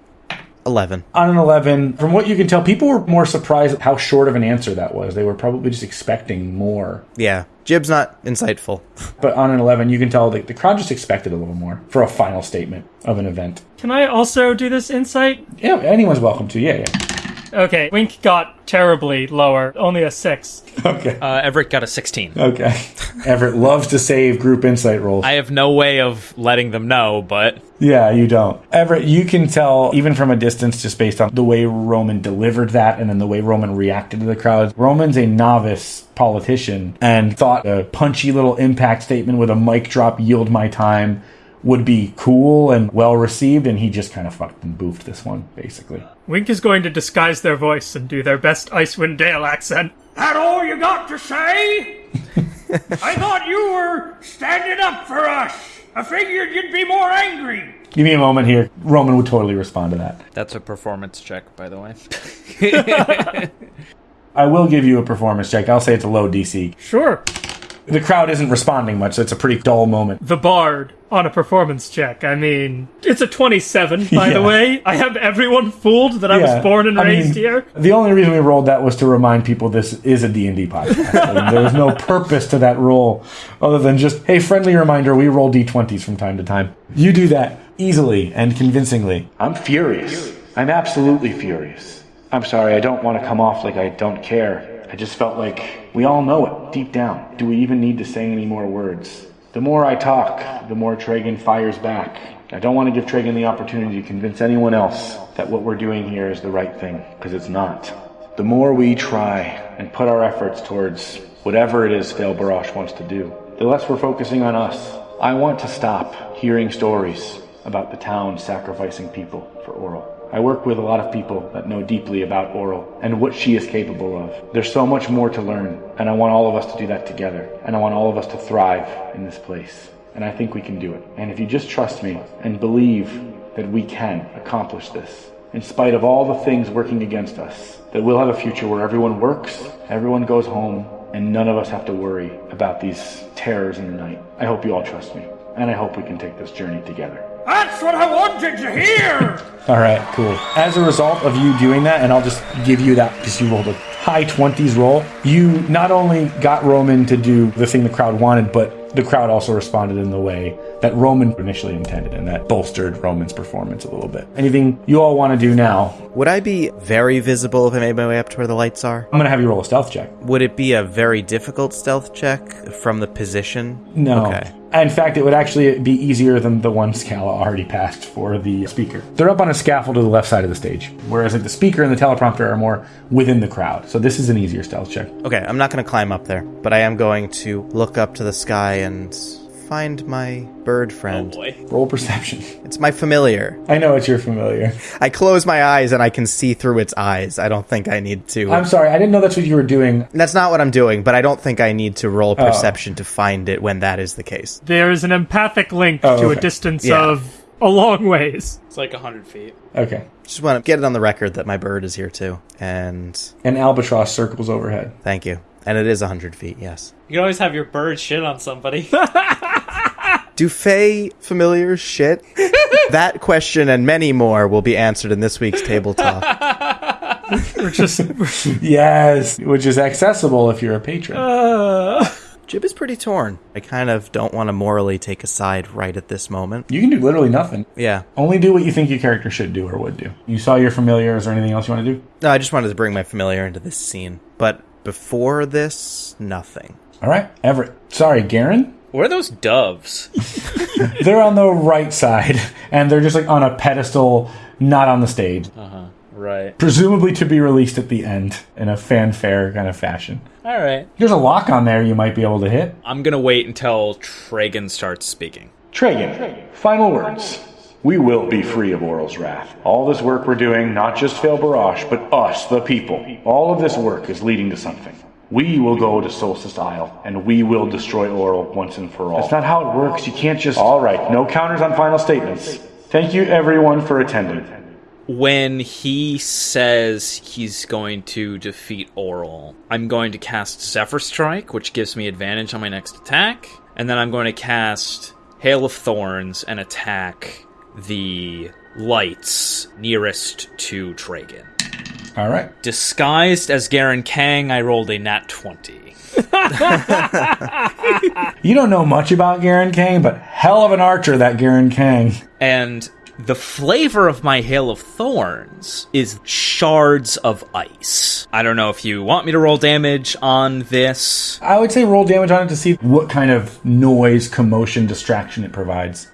11. On an 11, from what you can tell, people were more surprised at how short of an answer that was. They were probably just expecting more. Yeah. Jib's not insightful. But on an 11, you can tell the, the crowd just expected a little more for a final statement of an event. Can I also do this insight? Yeah, anyone's welcome to. Yeah, yeah. Okay, Wink got terribly lower, only a six. Okay. Uh, Everett got a 16. Okay. Everett loves to save group insight rolls. I have no way of letting them know, but Yeah, you don't. Everett, you can tell even from a distance just based on the way Roman delivered that and then the way Roman reacted to the crowd. Roman's a novice politician and thought a punchy little impact statement with a mic drop, yield my time, would be cool and well received, and he just kind of fucking boofed this one, basically. Wink is going to disguise their voice and do their best Icewind Dale accent. That all you got to say? I thought you were standing up for us. I figured you'd be more angry. Give me a moment here. Roman would totally respond to that. that's a performance check, by the way. I will give you a performance check. I'll say it's a low DC. Sure. The crowd isn't responding much, so it's a pretty dull moment. The Bard on a performance check. I mean, it's a 27, by the way. I have everyone fooled that I Yeah, was born and I raised mean, here. The only reason we rolled that was to remind people this is a D&D podcast. I mean, there was no purpose to that roll other than just, hey, friendly reminder, we roll D20s from time to time. You do that easily and convincingly. I'm furious. I'm absolutely furious. I'm sorry, I don't want to come off like I don't care. I just felt like we all know it deep down. Do we even need to say any more words? The more I talk, the more Tragan fires back. I don't want to give Tragan the opportunity to convince anyone else that what we're doing here is the right thing, because it's not. The more we try and put our efforts towards whatever it is Fail Barash wants to do, the less we're focusing on us. I want to stop hearing stories about the town sacrificing people for Auril. I work with a lot of people that know deeply about Auril and what she is capable of. There's so much more to learn, and I want all of us to do that together. And I want all of us to thrive in this place. And I think we can do it. And if you just trust me and believe that we can accomplish this, in spite of all the things working against us, that we'll have a future where everyone works, everyone goes home, and none of us have to worry about these terrors in the night. I hope you all trust me, and I hope we can take this journey together. That's what I wanted to hear. All right, cool. As a result of you doing that, and I'll just give you that because you rolled a high 20s roll, you not only got Roman to do the thing the crowd wanted, but the crowd also responded in the way that Roman initially intended, and that bolstered Roman's performance a little bit. Anything you all want to do now? Would I be very visible if I made my way up to where the lights are? I'm going to have you roll a stealth check. Would it be a very difficult stealth check from the position? No. Okay. In fact, it would actually be easier than the one Scala already passed for the speaker. They're up on a scaffold to the left side of the stage, whereas like the speaker and the teleprompter are more within the crowd. So this is an easier stealth check. Okay, I'm not going to climb up there, but I am going to look up to the sky and find my bird friend. Oh, roll perception. It's my familiar. I know it's your familiar. I close my eyes and I can see through its eyes. I don't think I need to. I'm sorry, I didn't know that's what you were doing. That's not what I'm doing, but I don't think I need to Oh. roll perception to find it when that is the case. There is an empathic link Oh, to a okay. distance Yeah. of a long ways. It's like 100 feet. Okay. Just want to get it on the record that my bird is here too. And An albatross circles overhead. thank you. And it is 100 feet, yes. You can always have your bird shit on somebody. Do Fey familiars shit? that question and many more will be answered in this week's table talk. We're just Yes, which is accessible if you're a patron. Uh. Jib is pretty torn. I kind of don't want to morally take a side right at this moment. you can do literally nothing. Yeah. Only do what you think your character should do or would do. You saw your familiar. Is there anything else you want to do? No, I just wanted to bring my familiar into this scene. But before this, nothing. All right, Everett. Sorry, Garen. Where are those doves? They're on the right side, and they're just like on a pedestal, not on the stage. Uh huh. Right. Presumably to be released at the end in a fanfare kind of fashion. All right. There's a lock on there you might be able to hit. I'm going to wait until Tragan starts speaking. Tragan, final words. We will be free of Auril's wrath. All this work we're doing, not just Fail Barash, but us, the people. All of this work is leading to something. We will go to Solstice Isle, and we will destroy Auril once and for all. That's not how it works. You can't just. All right, no counters on final statements. Thank you, everyone, for attending. When he says he's going to defeat Auril, I'm going to cast Zephyr Strike, which gives me advantage on my next attack, and then I'm going to cast Hail of Thorns and attack the lights nearest to Tragan. All right. Disguised as Garen Kang, I rolled a nat 20. You don't know much about Garen Kang, but hell of an archer, that Garen Kang. And the flavor of my Hail of Thorns is shards of ice. I don't know if you want me to roll damage on this. I would say roll damage on it to see what kind of noise, commotion, distraction it provides.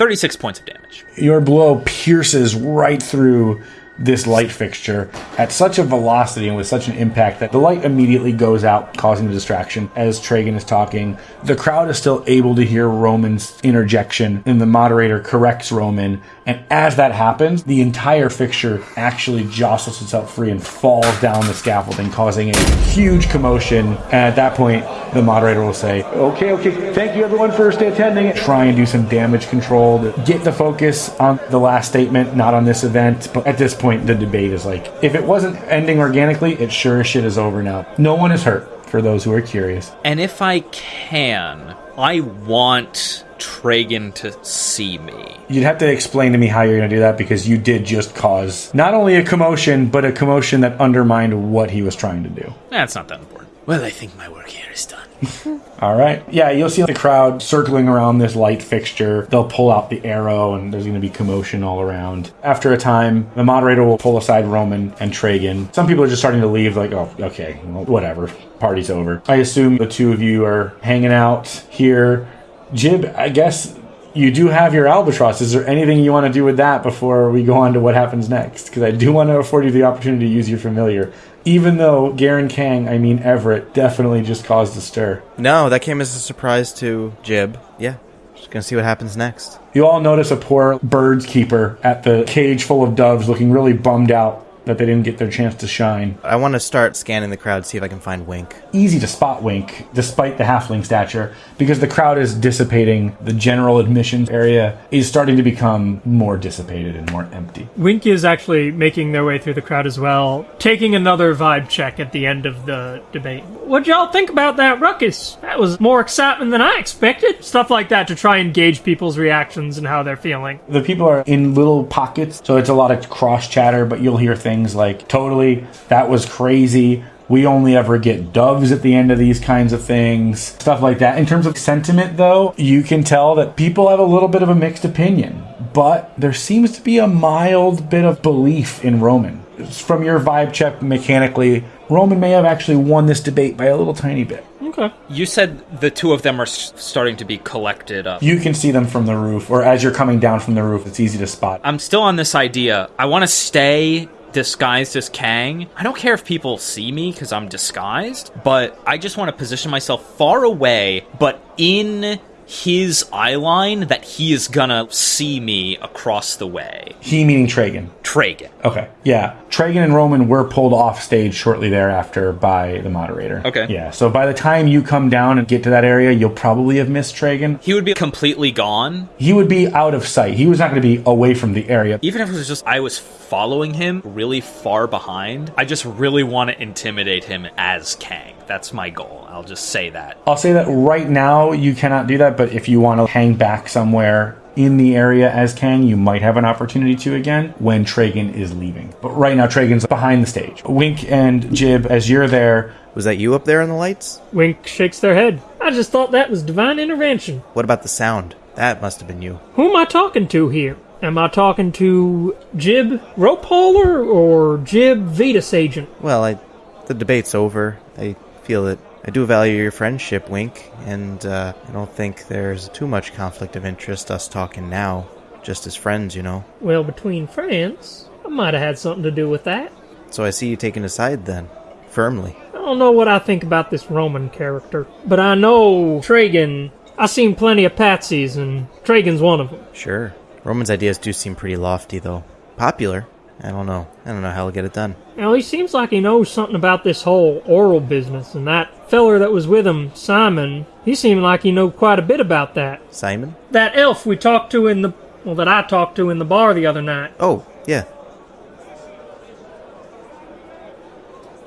36 points of damage. Your blow pierces right through this light fixture at such a velocity and with such an impact that the light immediately goes out, causing a distraction as Tragan is talking. The crowd is still able to hear Roman's interjection, and the moderator corrects Roman. And as that happens, the entire fixture actually jostles itself free and falls down the scaffolding, causing a huge commotion. And at that point, the moderator will say, Okay, okay. Thank you everyone for attending. try and do some damage control to get the focus on the last statement, not on this event. But at this point, the debate is like, if it wasn't ending organically, it sure as shit is over now. No one is hurt, for those who are curious. And if I can, I want Tragan to see me. You'd have to explain to me how you're going to do that because you did just cause not only a commotion, but a commotion that undermined what he was trying to do. That's not that important. Well, I think my work here is done. All right. Yeah, you'll see the crowd circling around this light fixture. They'll pull out the arrow, and there's going to be commotion all around. After a time, the moderator will pull aside Roman and Tragan. Some people are just starting to leave, like, oh, okay, well, whatever. Party's over. I assume the two of you are hanging out here. Jib, I guess you do have your albatross. Is there anything you want to do with that before we go on to what happens next? Because I do want to afford you the opportunity to use your familiar. Even though Garen Kang, I mean Everett, definitely just caused a stir. No, that came as a surprise to Jib. Yeah, just gonna see what happens next. You all notice a poor birds keeper at the cage full of doves looking really bummed out that they didn't get their chance to shine. I want to start scanning the crowd, see if I can find Wink. Easy to spot Wink, despite the halfling stature, because the crowd is dissipating. The general admissions area is starting to become more dissipated and more empty. Wink is actually making their way through the crowd as well, taking another vibe check at the end of the debate. What'd y'all think about that ruckus? That was more excitement than I expected. Stuff like that to try and gauge people's reactions and how they're feeling. The people are in little pockets, so it's a lot of cross chatter, but you'll hear things like, totally, that was crazy. We only ever get doves at the end of these kinds of things, stuff like that. In terms of sentiment, though, you can tell that people have a little bit of a mixed opinion, but there seems to be a mild bit of belief in Roman. From your vibe check mechanically, Roman may have actually won this debate by a little tiny bit. Okay. You said the two of them are s- starting to be collected up. You can see them from the roof, or as you're coming down from the roof, it's easy to spot. I'm still on this idea. I want to stay disguised as Kang. I don't care if people see me because I'm disguised, but I just want to position myself far away, but in his eye line that he is gonna see me across the way. He meaning Tragan. Tragan. Okay. Yeah. Tragan and Roman were pulled off stage shortly thereafter by the moderator. Okay. Yeah. So by the time you come down and get to that area, you'll probably have missed Tragan. He would be completely gone. He would be out of sight. He was not going to be away from the area. Even if it was just I was following him really far behind, I just really want to intimidate him as Kang. That's my goal. I'll just say that. I'll say that right now you cannot do that, but if you want to hang back somewhere in the area as Kang, you might have an opportunity to again when Tragan is leaving. But right now, Tragan's behind the stage. Wink and Jib, as you're there, Was that you up there in the lights? Wink shakes their head. I just thought that was divine intervention. What about the sound? That must have been you. Who am I talking to here? Am I talking to Jib Rope Hauler or Jib Vitus Agent? Well, I, the debate's over. I feel that I do value your friendship, Wink, and uh, I don't think there's too much conflict of interest us talking now, just as friends, you know. Well, between friends, I might have had something to do with that. So I see you taking a side then, firmly. I don't know what I think about this Roman character, but I know Tragan. I've seen plenty of patsies, and Tragan's one of them. Sure. Roman's ideas do seem pretty lofty, though. Popular. I don't know. I don't know how he'll get it done. Now, he seems like he knows something about this whole Auril business, and that feller that was with him, Simon, he seemed like he knew quite a bit about that. Simon? That elf we talked to in the, well, that I talked to in the bar the other night. Oh, yeah.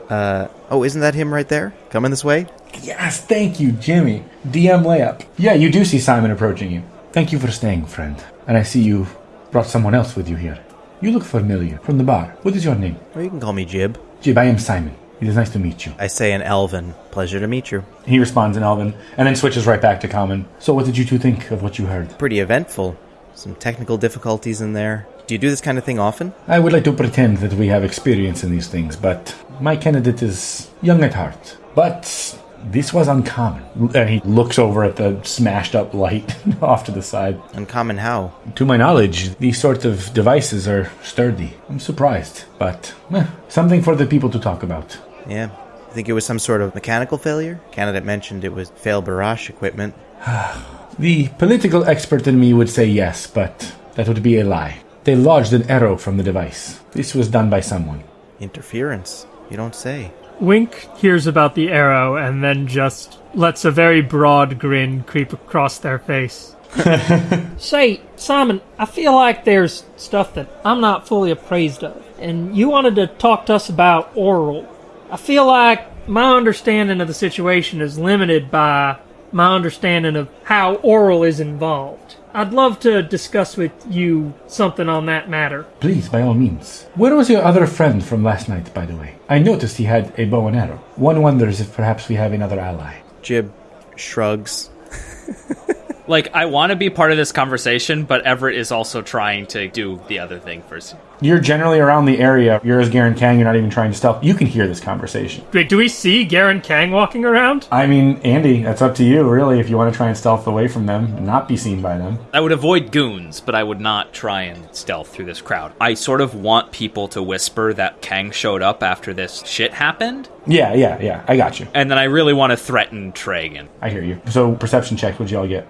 Uh, oh, isn't that him right there? Coming this way? Yes, thank you, Jimmy. DM layup. Yeah, you do see Simon approaching you. Thank you for staying, friend. And I see you brought someone else with you here. You look familiar from the bar. What is your name? Or you can call me Jib. Jib, I am Simon. It is nice to meet you. I say in Elven, pleasure to meet you. He responds in Elven and then switches right back to Common. So, what did you two think of what you heard? Pretty eventful. Some technical difficulties in there. Do you do this kind of thing often? I would like to pretend that we have experience in these things, but my candidate is young at heart. But this was uncommon. And he looks over at the smashed up light off to the side. Uncommon how? To my knowledge, these sorts of devices are sturdy. I'm surprised, but eh, something for the people to talk about. Yeah. I think it was some sort of mechanical failure? Candidate mentioned it was fail barrage equipment. The political expert in me would say yes, but that would be a lie. They lodged an arrow from the device. This was done by someone. Interference. You don't say. Wink hears about the arrow and then just lets a very broad grin creep across their face. Say, Simon, I feel like there's stuff that I'm not fully appraised of, and you wanted to talk to us about Auril. I feel like my understanding of the situation is limited by my understanding of how Auril is involved. I'd love to discuss with you something on that matter. Please, by all means. Where was your other friend from last night, by the way? I noticed he had a bow and arrow. One wonders if perhaps we have another ally. Jib shrugs. Like, I want to be part of this conversation, but Everett is also trying to do the other thing first. You're generally around the area. You're as Garen Kang. You're not even trying to stealth. You can hear this conversation. Wait, do we see Garen Kang walking around? I mean, Andy, that's up to you, really, if you want to try and stealth away from them and not be seen by them. I would avoid goons, but I would not try and stealth through this crowd. I sort of want people to whisper that Kang showed up after this shit happened, Yeah, yeah, yeah. I got you. and then I really want to threaten Tragan. I hear you. So, perception check, what'd y'all get?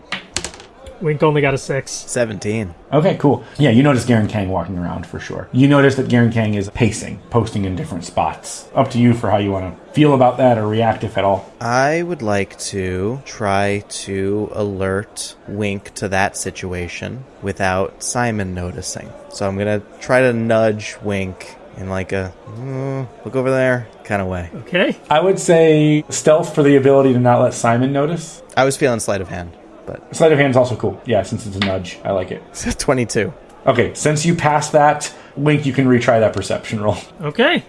Wink only got a six. 17. Okay, cool. Yeah, you notice Garen Kang walking around for sure. You notice that Garen Kang is pacing, posting in different spots. Up to you for how you want to feel about that or react, if at all. I would like to try to alert Wink to that situation without Simon noticing. So I'm gonna try to nudge Wink in like a "Mm, look over there kind of way. Okay. I would say stealth for the ability to not let Simon notice. I was feeling sleight of hand, but Sleight of hand is also cool. Yeah, since it's a nudge. I like it. 22. Okay, since you passed that, Wink, you can retry that perception roll. Okay.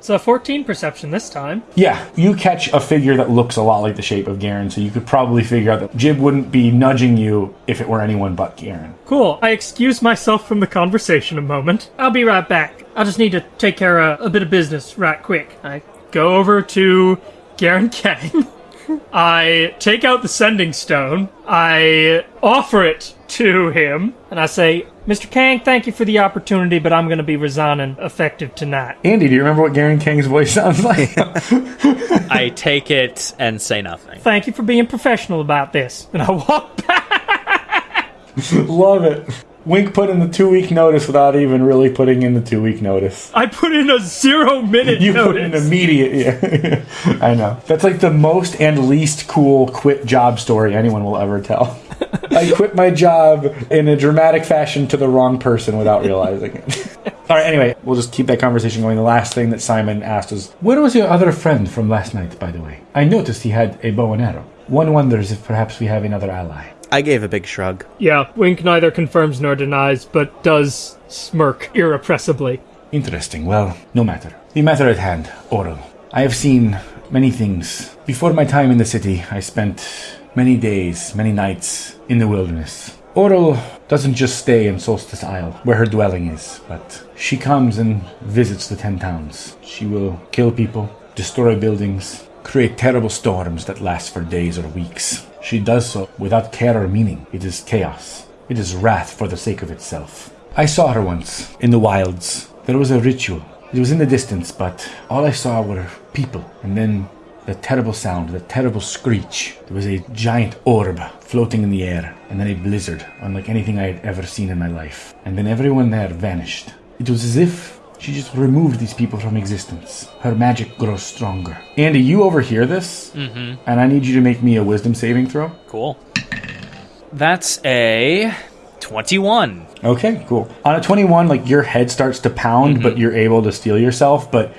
So 14 perception this time. Yeah, you catch a figure that looks a lot like the shape of Garen, so you could probably figure out that Jib wouldn't be nudging you if it were anyone but Garen. Cool. I excuse myself from the conversation a moment. I'll be right back. I just need to take care of a bit of business right quick. I go over to Garen Kang. I take out the sending stone. I offer it to him, and I say, Mr. Kang, thank you for the opportunity, but I'm going to be resigning effective tonight. Andy, do you remember what Garen Kang's voice sounds like? I take it and say nothing. Thank you for being professional about this. And I walk back. Love it. Wink put in the two week notice without even really putting in the two week notice. I put in a zero minute You notice. put in immediate. Yeah. I know. That's like the most and least cool quit job story anyone will ever tell. I quit my job in a dramatic fashion to the wrong person without realizing it. All right, anyway, we'll just keep that conversation going. The last thing that Simon asked was, Where was your other friend from last night, by the way? I noticed he had a bow and arrow. One wonders if perhaps we have another ally. I gave a big shrug. Yeah, Wink neither confirms nor denies, but does smirk irrepressibly. Interesting. Well, no matter. The matter at hand, Auril. I have seen many things. Before my time in the city, I spent many days, many nights in the wilderness. Auril doesn't just stay in Solstice Isle, where her dwelling is, but she comes and visits the Ten Towns. She will kill people, destroy buildings, create terrible storms that last for days or weeks. She does so without care or meaning. It is chaos. It is wrath for the sake of itself. I saw her once in the wilds. There was a ritual. It was in the distance, but all I saw were people. And then the terrible sound, the terrible screech. There was a giant orb floating in the air, and then a blizzard, unlike anything I had ever seen in my life. And then everyone there vanished. It was as if she just removed these people from existence. Her magic grows stronger. Andy, you overhear this, mm-hmm. and I need you to make me a wisdom saving throw. Cool. That's a 21. Okay, cool. On a 21, like your head starts to pound, but mm-hmm. you're able to steel yourself. But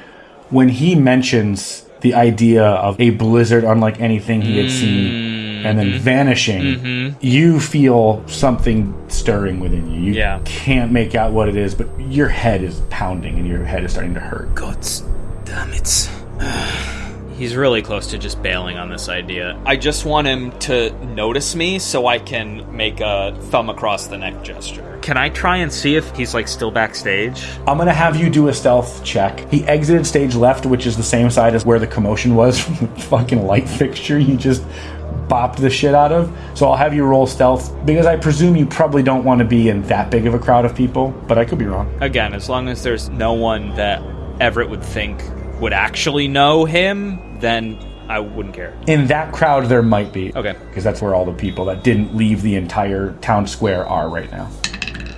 when he mentions the idea of a blizzard unlike anything he had seen, mm. And then mm-hmm. vanishing, mm-hmm. you feel something stirring within you. You Yeah. can't make out what it is, but your head is pounding and your head is starting to hurt. God damn it. He's really close to just bailing on this idea. I just want him to notice me so I can make a thumb across the neck gesture. Can I try and see if he's like still backstage? I'm gonna have you do a stealth check. He exited stage left, which is the same side as where the commotion was from the fucking light fixture you just bopped the shit out of. So I'll have you roll stealth because I presume you probably don't want to be in that big of a crowd of people, but I could be wrong. Again, as long as there's no one that Everett would think would actually know him, then I wouldn't care. In that crowd, there might be. Okay. Because that's where all the people that didn't leave the entire town square are right now.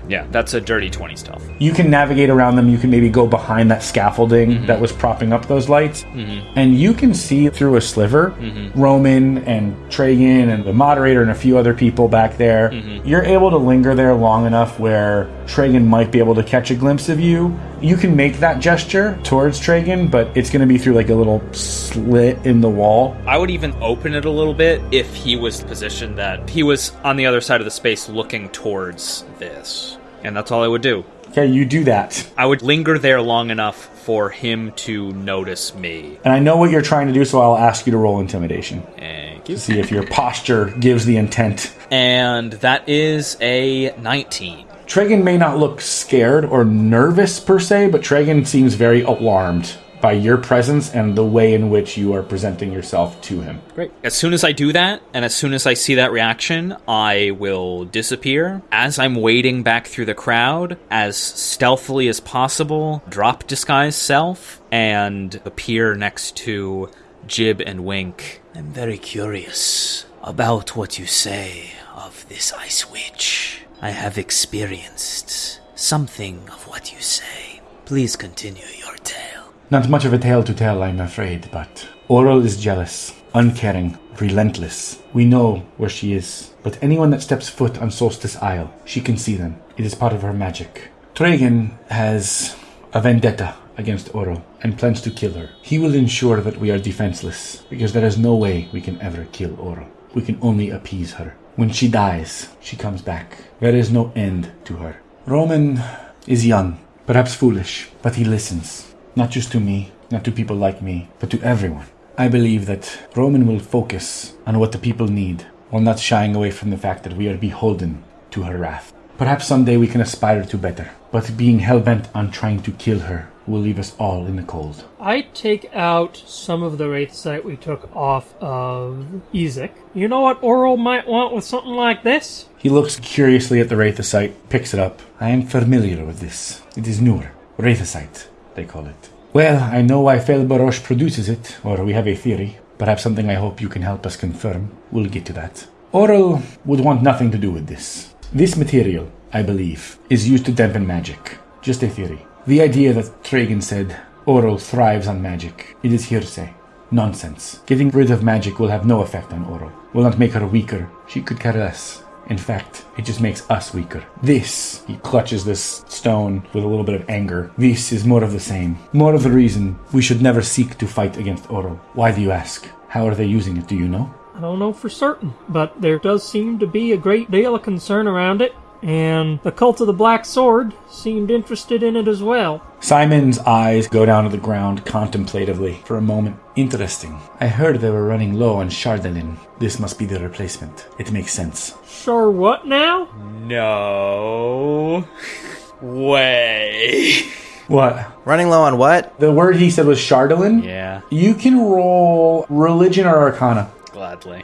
Yeah, that's a dirty 20 stealth. You can navigate around them. You can maybe go behind that scaffolding mm-hmm. that was propping up those lights. Mm-hmm. And you can see through a sliver mm-hmm. Roman and Tragan and the moderator and a few other people back there. You're able to linger there long enough where Tragan might be able to catch a glimpse of you. You can make that gesture towards Tragan, but it's going to be through like a little slit in the wall. I would even open it a little bit if he was positioned that he was on the other side of the space looking towards this. And that's all I would do. Okay, you do that. I would linger there long enough for him to notice me. And I know what you're trying to do, so I'll ask you to roll intimidation. Thank you. to see if your posture gives the intent. And that is a 19. Tragan may not look scared or nervous per se, but Tragan seems very alarmed by your presence and the way in which you are presenting yourself to him. Great. As soon as I do that, and as soon as I see that reaction, I will disappear. As I'm wading back through the crowd, as stealthily as possible, drop disguise self, and appear next to Jib and Wink. I'm very curious about what you say of this ice witch. I have experienced something of what you say. Please continue your tale. Not much of a tale to tell, I'm afraid, but Auril is jealous, uncaring, relentless. We know where she is, but anyone that steps foot on Solstice Isle, she can see them. It is part of her magic. Tragan has a vendetta against Auril and plans to kill her. He will ensure that we are defenseless, because there is no way we can ever kill Auril. We can only appease her. When she dies, she comes back. There is no end to her. Roman is young, perhaps foolish, but he listens. Not just to me, not to people like me, but to everyone. I believe that Roman will focus on what the people need, while not shying away from the fact that we are beholden to her wrath. Perhaps someday we can aspire to better, but being hell-bent on trying to kill her will leave us all in the cold. I take out some of the wraithsite we took off of Ezek. You know what Auril might want with something like this? He looks curiously at the Wraithosite, picks it up. I am familiar with this. It is Nur. Wraithosite, they call it. Well, I know why Felbarosh produces it, or we have a theory. Perhaps something I hope you can help us confirm. We'll get to that. Auril would want nothing to do with this. This material, I believe, is used to dampen magic. Just a theory. The idea that Tragan said Auril thrives on magic, it is hearsay. Nonsense. Getting rid of magic will have no effect on Auril. Will not make her weaker. She could care less. In fact, it just makes us weaker. This, he clutches this stone with a little bit of anger. This is more of the same. More of the reason we should never seek to fight against Auril. Why do you ask? How are they using it? Do you know? I don't know for certain, but there does seem to be a great deal of concern around it, and the Cult of the Black Sword seemed interested in it as well. Simon's eyes go down to the ground contemplatively for a moment. Interesting. I heard they were running low on Chardonnay. This must be the replacement. It makes sense. Sure, what now? No way. What? Running low on what? The word he said was Chardonnay? Yeah, You can roll religion or arcana. gladly.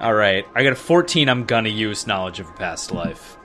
All right, I got a 14. I'm gonna use knowledge of a past life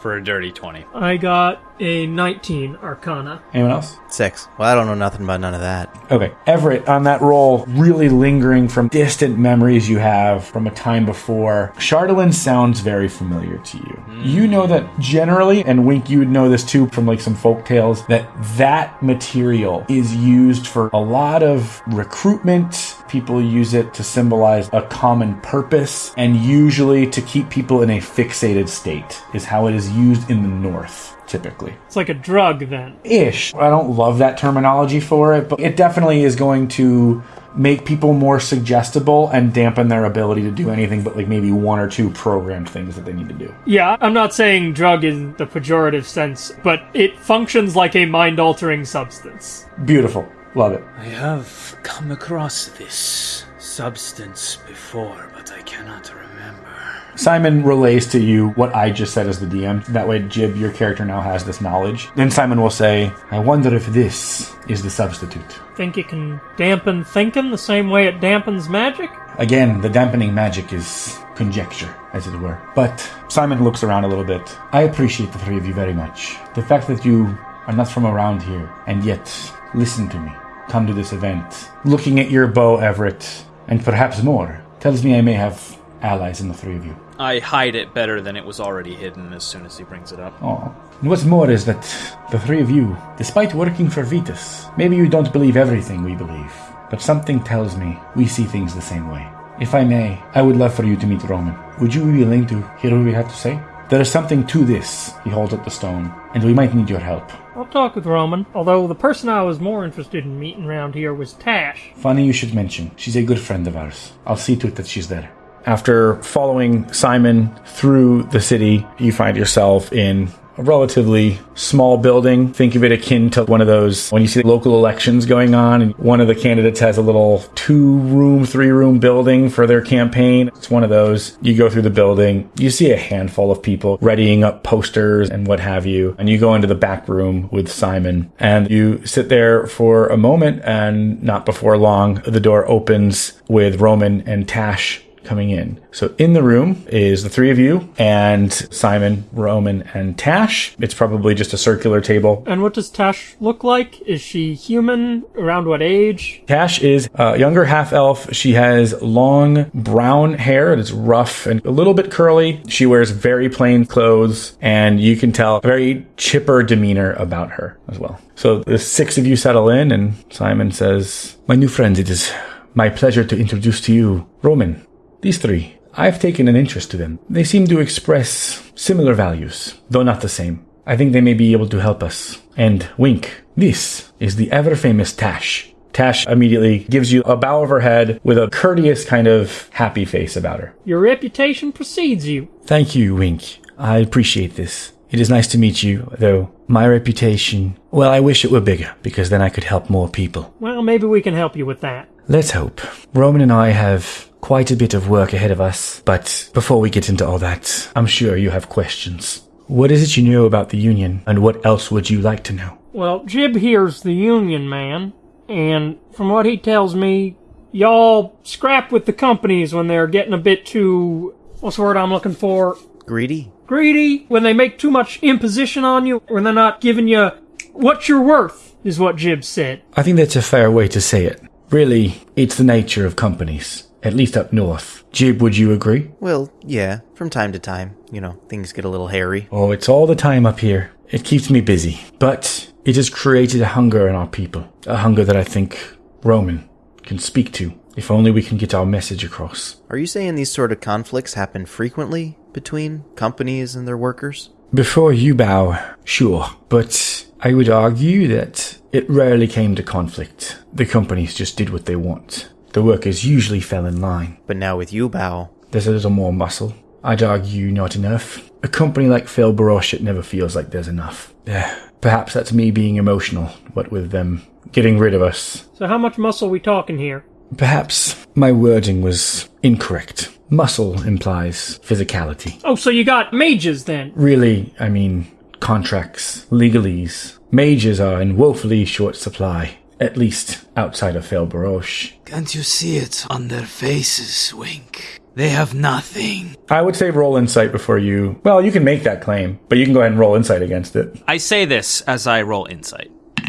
for a dirty 20. I got a 19 Arcana. Anyone else? Six. Well, I don't know nothing about none of that. Okay. Everett, on that roll, really lingering from distant memories you have from a time before. Chardonnay sounds very familiar to you. Hmm. You know that generally, and Wink, you would know this too from like some folk tales, that that material is used for a lot of recruitment People use it to symbolize a common purpose and usually to keep people in a fixated state, is how it is used in the North, typically. It's like a drug then. Ish. I don't love that terminology for it, but it definitely is going to make people more suggestible and dampen their ability to do anything but like maybe one or two programmed things that they need to do. Yeah, I'm not saying drug in the pejorative sense, but it functions like a mind altering substance. Beautiful. Love it. I have come across this substance before, but I cannot remember. Simon relays to you what I just said as the DM. That way, Jib, your character now has this knowledge. Then Simon will say, I wonder if this is the substitute. Think it can dampen thinking the same way it dampens magic? Again, the dampening magic is conjecture, as it were. But Simon looks around a little bit. I appreciate the three of you very much. The fact that you are not from around here, and yet listen to me, come to this event, looking at your bow, Everett, and perhaps more, tells me I may have allies in the three of you. I hide it better than it was already hidden as soon as he brings it up. Oh. And what's more is that the three of you, despite working for Vitus, maybe you don't believe everything we believe, but something tells me we see things the same way. If I may, I would love for you to meet Roman. Would you be willing to hear what we have to say? There is something to this, he holds up the stone, and we might need your help. I'll talk with Roman, although the person I was more interested in meeting around here was Tash. Funny you should mention. She's a good friend of ours. I'll see to it that she's there. After following Simon through the city, you find yourself in a relatively small building. Think of it akin to one of those when you see local elections going on and one of the candidates has a little two room, three room building for their campaign. It's one of those. You go through the building, you see a handful of people readying up posters and what have you. And you go into the back room with Simon and you sit there for a moment and not before long, the door opens with Roman and Tash coming in. So in the room is the three of you and Simon, Roman, and Tash. It's probably just a circular table. And what does Tash look like? Is she human? Around what age? Tash is a younger half elf. She has long brown hair. It is rough and a little bit curly. She wears very plain clothes and you can tell a very chipper demeanor about her as well. So the six of you settle in and Simon says, My new friends, it is my pleasure to introduce to you Roman. These three, I've taken an interest to them. They seem to express similar values, though not the same. I think they may be able to help us. And Wink, this is the ever famous Tash. Tash immediately gives you a bow of her head with a courteous kind of happy face about her. Your reputation precedes you. Thank you, Wink. I appreciate this. It is nice to meet you, though my reputation, well, I wish it were bigger, because then I could help more people. Well, maybe we can help you with that. Let's hope. Roman and I have quite a bit of work ahead of us, but before we get into all that, I'm sure you have questions. What is it you know about the Union, and what else would you like to know? Well, Jib here's the Union man, and from what he tells me, y'all scrap with the companies when they're getting a bit too. What's the word I'm looking for? Greedy? Greedy? When they make too much imposition on you, when they're not giving you what you're worth, is what Jib said. I think that's a fair way to say it. Really, it's the nature of companies, at least up north. Jib, would you agree? Well, yeah, from time to time, you know, things get a little hairy. Oh, it's all the time up here. It keeps me busy. But it has created a hunger in our people. A hunger that I think Roman can speak to, if only we can get our message across. Are you saying these sort of conflicts happen frequently between companies and their workers? Before you bow, sure, but I would argue that it rarely came to conflict. The companies just did what they want. The workers usually fell in line. But now with you, Bao, There's a little more muscle. I'd argue not enough. A company like Felbarosh, it never feels like there's enough. Eh, Perhaps that's me being emotional, what with them getting rid of us. So, how much muscle we talking here? Perhaps my wording was incorrect. Muscle implies physicality. Oh, so you got mages then? Really, I mean, contracts, legalese. Mages are in woefully short supply, at least outside of Felbarosh. Can't you see it on their faces, Wink? They have nothing. I would say roll insight before you. Well, you can make that claim, but you can go ahead and roll insight against it. I say this as I roll insight.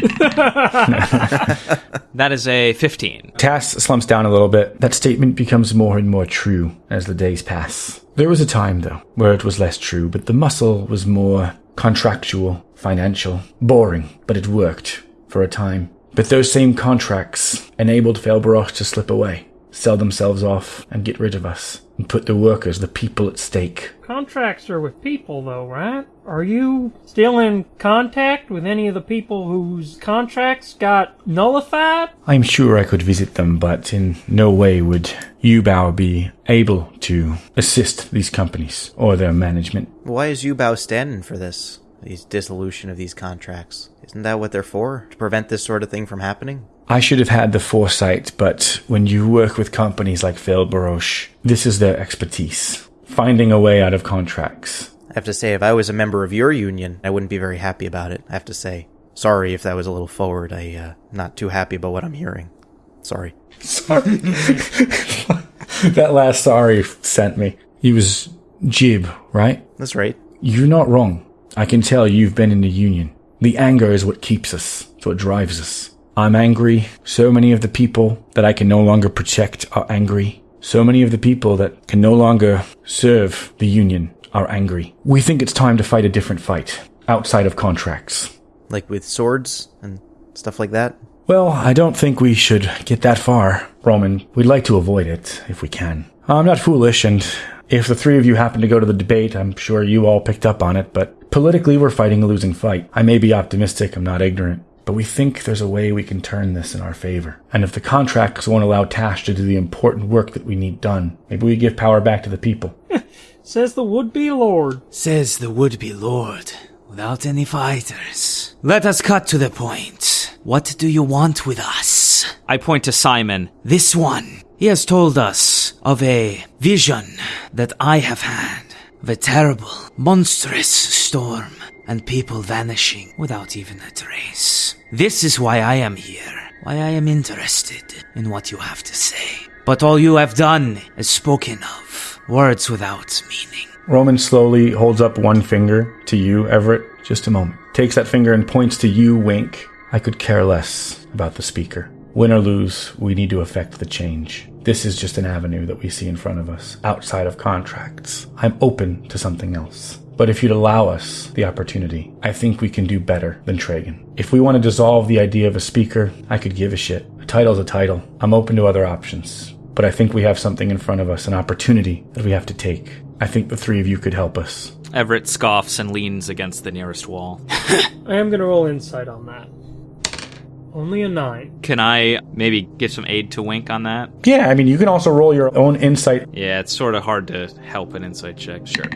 that is a 15. Tash slumps down a little bit. That statement becomes more and more true as the days pass. There was a time, though, where it was less true, but the muscle was more contractual, financial, boring, but it worked for a time. But those same contracts enabled Felbarosh to slip away. sell themselves off and get rid of us and put the workers, the people at stake. Contracts are with people, though, right? Are you still in contact with any of the people whose contracts got nullified? I'm sure I could visit them, but in no way would Yubao be able to assist these companies or their management. Why is Yubao standing for this? These dissolution of these contracts. Isn't that what they're for? To prevent this sort of thing from happening? I should have had the foresight, but when you work with companies like Felbarosh, this is their expertise. Finding a way out of contracts. I have to say, if I was a member of your union, I wouldn't be very happy about it. I have to say. Sorry if that was a little forward. I, uh, not too happy about what I'm hearing. Sorry. Sorry. that last sorry sent me. He was Jib, right? That's right. You're not wrong. I can tell you've been in the union. The anger is what keeps us. It's what drives us. I'm angry. So many of the people that I can no longer protect are angry. So many of the people that can no longer serve the union are angry. We think it's time to fight a different fight outside of contracts. Like with swords and stuff like that? Well, I don't think we should get that far, Roman. We'd like to avoid it if we can. I'm not foolish, and if the three of you happen to go to the debate, I'm sure you all picked up on it, but politically we're fighting a losing fight. I may be optimistic, I'm not ignorant. But we think there's a way we can turn this in our favor. And if the contracts won't allow Tash to do the important work that we need done, maybe we give power back to the people. Says the would-be lord. Says the would-be lord, without any fighters. Let us cut to the point. What do you want with us? I point to Simon. This one. He has told us of a vision that I have had. A terrible, monstrous storm and people vanishing without even a trace. This is why I am here. Why I am interested in what you have to say. But all you have done is spoken of. Words without meaning. Roman slowly holds up one finger to you, Everett. Just a moment. Takes that finger and points to you, Wink. I could care less about the speaker. Win or lose, we need to affect the change. This is just an avenue that we see in front of us, outside of contracts. I'm open to something else. But if you'd allow us the opportunity, I think we can do better than Tragan. If we want to dissolve the idea of a speaker, I could give a shit. A title's a title. I'm open to other options. But I think we have something in front of us, an opportunity that we have to take. I think the three of you could help us. Everett scoffs and leans against the nearest wall. I am gonna roll insight on that. Only a nine. Can I maybe give some aid to Wink on that? Yeah, I mean, you can also roll your own insight. Yeah, it's sort of hard to help an insight check. Sure.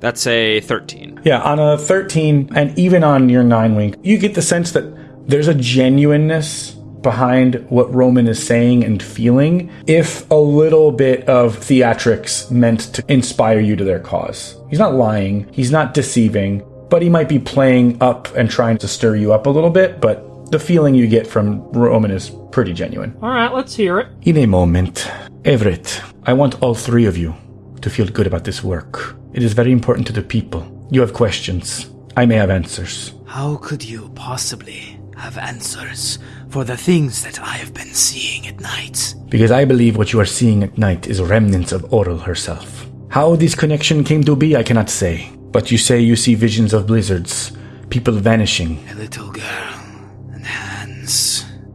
That's a 13. Yeah, on a 13, and even on your 9 Wink, you get the sense that there's a genuineness behind what Roman is saying and feeling, if a little bit of theatrics meant to inspire you to their cause. He's not lying, he's not deceiving, but he might be playing up and trying to stir you up a little bit, but the feeling you get from Roman is pretty genuine. All right, let's hear it. In a moment, Everett, I want all three of you to feel good about this work. It is very important to the people. You have questions. I may have answers. How could you possibly have answers for the things that I have been seeing at night? Because I believe what you are seeing at night is remnants of Auril herself. How this connection came to be, I cannot say. But you say you see visions of blizzards, people vanishing. A little girl and hands,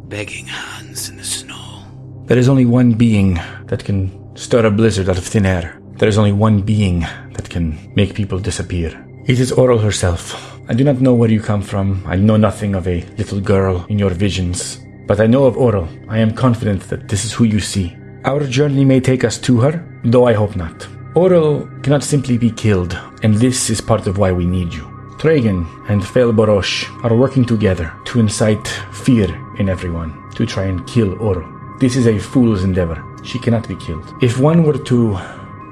begging hands in the snow. There is only one being that can stir a blizzard out of thin air. There is only one being that can make people disappear. It is Auril herself. I do not know where you come from. I know nothing of a little girl in your visions. But I know of Auril. I am confident that this is who you see. Our journey may take us to her, though I hope not. Auril cannot simply be killed, and this is part of why we need you. Tragan and Felbarosh are working together to incite fear in everyone, to try and kill Auril. This is a fool's endeavor. She cannot be killed. If one were to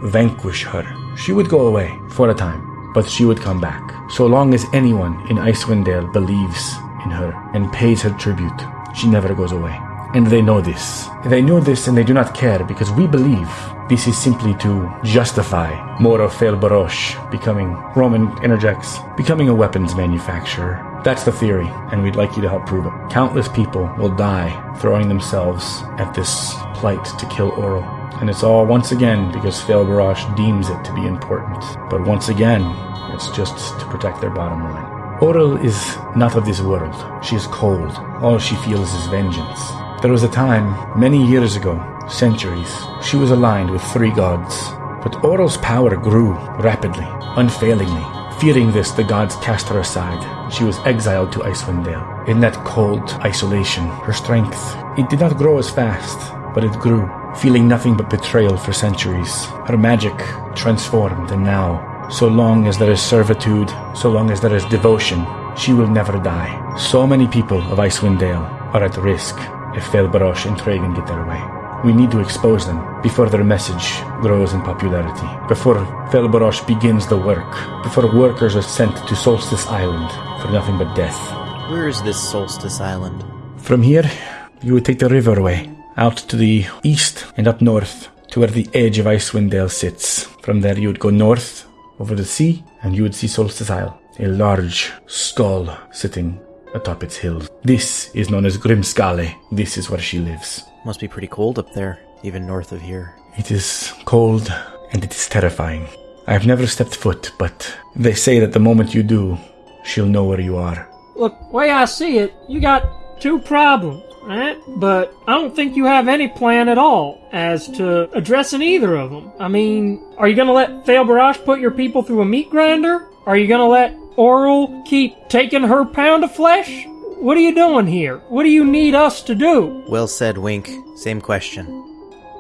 vanquish her, she would go away for a time, but she would come back. So long as anyone in Icewind Dale believes in her and pays her tribute, she never goes away. And they know this. They know this and they do not care because we believe this is simply to justify more of Felbarosh becoming, Roman interjects, becoming a weapons manufacturer. That's the theory, and we'd like you to help prove it. Countless people will die throwing themselves at this plight to kill Auril. And it's all once again because Felbarosh deems it to be important. But once again, it's just to protect their bottom line. Auril is not of this world. She is cold. All she feels is vengeance. There was a time, many years ago, centuries, she was aligned with three gods. But Auril's power grew rapidly, unfailingly. Fearing this, the gods cast her aside. She was exiled to Icewind Dale. In that cold isolation, her strength, it did not grow as fast, but it grew, feeling nothing but betrayal for centuries. Her magic transformed, and now, so long as there is servitude, so long as there is devotion, she will never die. So many people of Icewind Dale are at risk if Felbarosh and Tragan get their way. We need to expose them before their message grows in popularity, before Felbarosh begins the work, before workers are sent to Solstice Island for nothing but death. Where is this Solstice Island? From here, you would take the river riverway out to the east and up north to where the edge of Icewind Dale sits. From there, you would go north over the sea and you would see Solstice Isle, a large skull sitting atop its hills. This is known as Grimskalle. This is where she lives. Must be pretty cold up there, even north of here. It is cold and it is terrifying. I have never stepped foot, but they say that the moment you do, she'll know where you are. Look, way I see it, you got two problems, right? But I don't think you have any plan at all as to addressing either of them. I mean, are you gonna let Felbarosh put your people through a meat grinder? Are you gonna let Auril keep taking her pound of flesh? What are you doing here? What do you need us to do? Well said, Wink. Same question.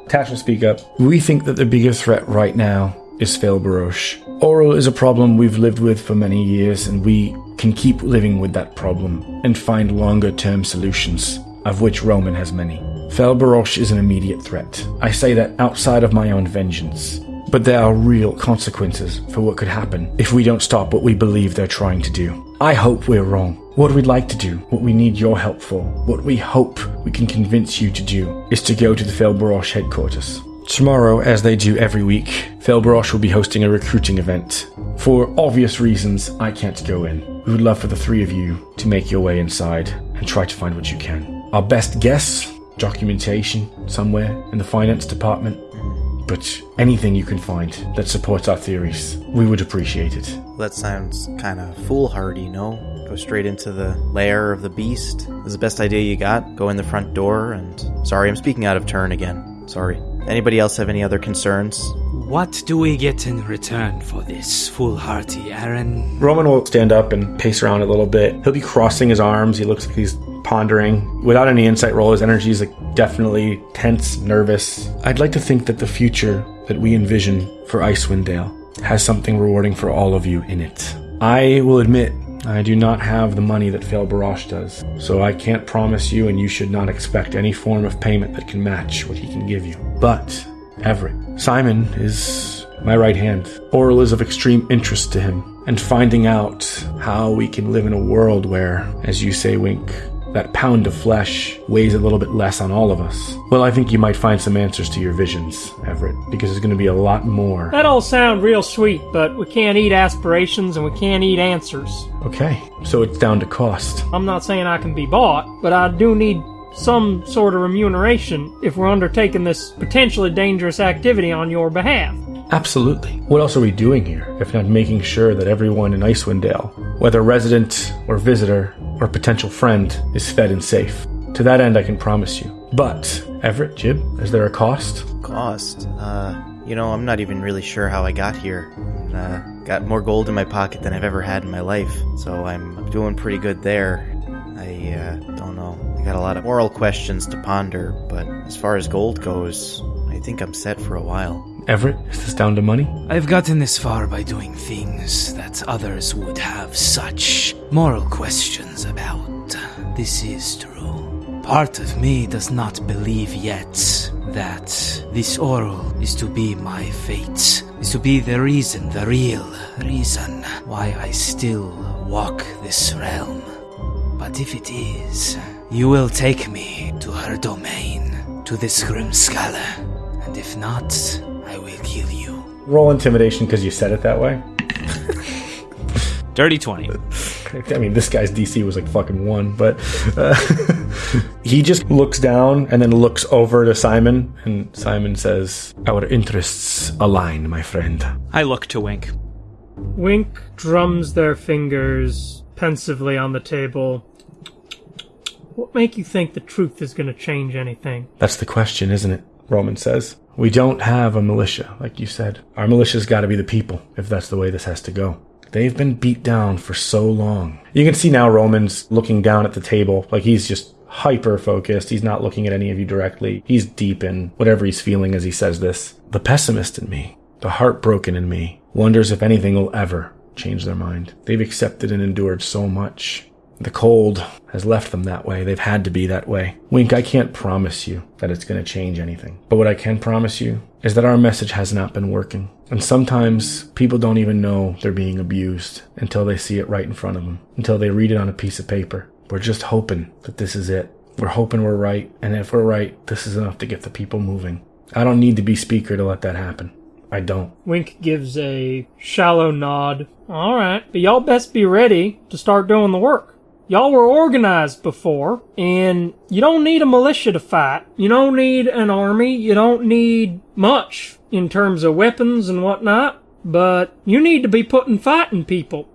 Tash will speak up. We think that the biggest threat right now is Felbarosh. Auril is a problem we've lived with for many years, and we can keep living with that problem and find longer term solutions, of which Roman has many. Felbarosh is an immediate threat. I say that outside of my own vengeance. But there are real consequences for what could happen if we don't stop what we believe they're trying to do. I hope we're wrong. What we'd like to do, what we need your help for, what we hope we can convince you to do, is to go to the Felbarosh headquarters. Tomorrow, as they do every week, Felbarosh will be hosting a recruiting event. For obvious reasons, I can't go in. We would love for the three of you to make your way inside and try to find what you can. Our best guess documentation somewhere in the finance department. But anything you can find that supports our theories, we would appreciate it. That sounds kind of foolhardy, no? Go straight into the lair of the beast. Is the best idea you got? Go in the front door and. Sorry, I'm speaking out of turn again. Sorry. Anybody else have any other concerns? What do we get in return for this foolhardy errand? Roman will stand up and pace around a little bit. He'll be crossing his arms. He looks like he's pondering. Without any insight roll, his energy is like definitely tense, nervous. I'd like to think that the future that we envision for Icewind Dale has something rewarding for all of you in it. I will admit I do not have the money that Felbarosh does, so I can't promise you, and you should not expect any form of payment that can match what he can give you. But, Everett, Simon is my right hand. Auril is of extreme interest to him, and finding out how we can live in a world where, as you say, Wink, that pound of flesh weighs a little bit less on all of us. Well, I think you might find some answers to your visions, Everett, because there's going to be a lot more. That all sound real sweet, but we can't eat aspirations and we can't eat answers. Okay, so it's down to cost. I'm not saying I can be bought, but I do need some sort of remuneration if we're undertaking this potentially dangerous activity on your behalf. Absolutely. What else are we doing here if not making sure that everyone in Icewind Dale, whether resident or visitor or potential friend, is fed and safe? To that end, I can promise you. But, Everett, Jib, is there a cost? Cost? Uh, you know, I'm not even really sure how I got here. Uh, got more gold in my pocket than I've ever had in my life, so I'm doing pretty good there. I, uh, don't know. I got a lot of moral questions to ponder, but as far as gold goes, I think I'm set for a while. Everett, is this down to money? I've gotten this far by doing things that others would have such moral questions about. This is true. Part of me does not believe yet that this Auril is to be my fate, is to be the reason, the real reason why I still walk this realm. But if it is, you will take me to her domain, to this Grimskalle. And if not, I will kill you. Roll intimidation because you said it that way. Dirty 20. I mean, this guy's DC was like fucking one, but uh, he just looks down and then looks over to Simon, and Simon says, Our interests align, my friend. I look to Wink. Wink drums their fingers pensively on the table. What make you think the truth is going to change anything? That's the question, isn't it? Roman says. We don't have a militia, like you said. Our militia's got to be the people, if that's the way this has to go. They've been beat down for so long. You can see now Roman's looking down at the table, like he's just hyper focused. He's not looking at any of you directly. He's deep in whatever he's feeling as he says this. The pessimist in me, the heartbroken in me, wonders if anything will ever change their mind. They've accepted and endured so much. The cold has left them that way. They've had to be that way. Wink, I can't promise you that it's going to change anything. But what I can promise you is that our message has not been working. And sometimes people don't even know they're being abused until they see it right in front of them, until they read it on a piece of paper. We're just hoping that this is it. We're hoping we're right. And if we're right, this is enough to get the people moving. I don't need to be speaker to let that happen. I don't. Wink gives a shallow nod. All right, but y'all best be ready to start doing the work. Y'all were organized before, and you don't need a militia to fight. You don't need an army. You don't need much in terms of weapons and whatnot. But you need to be putting fighting people.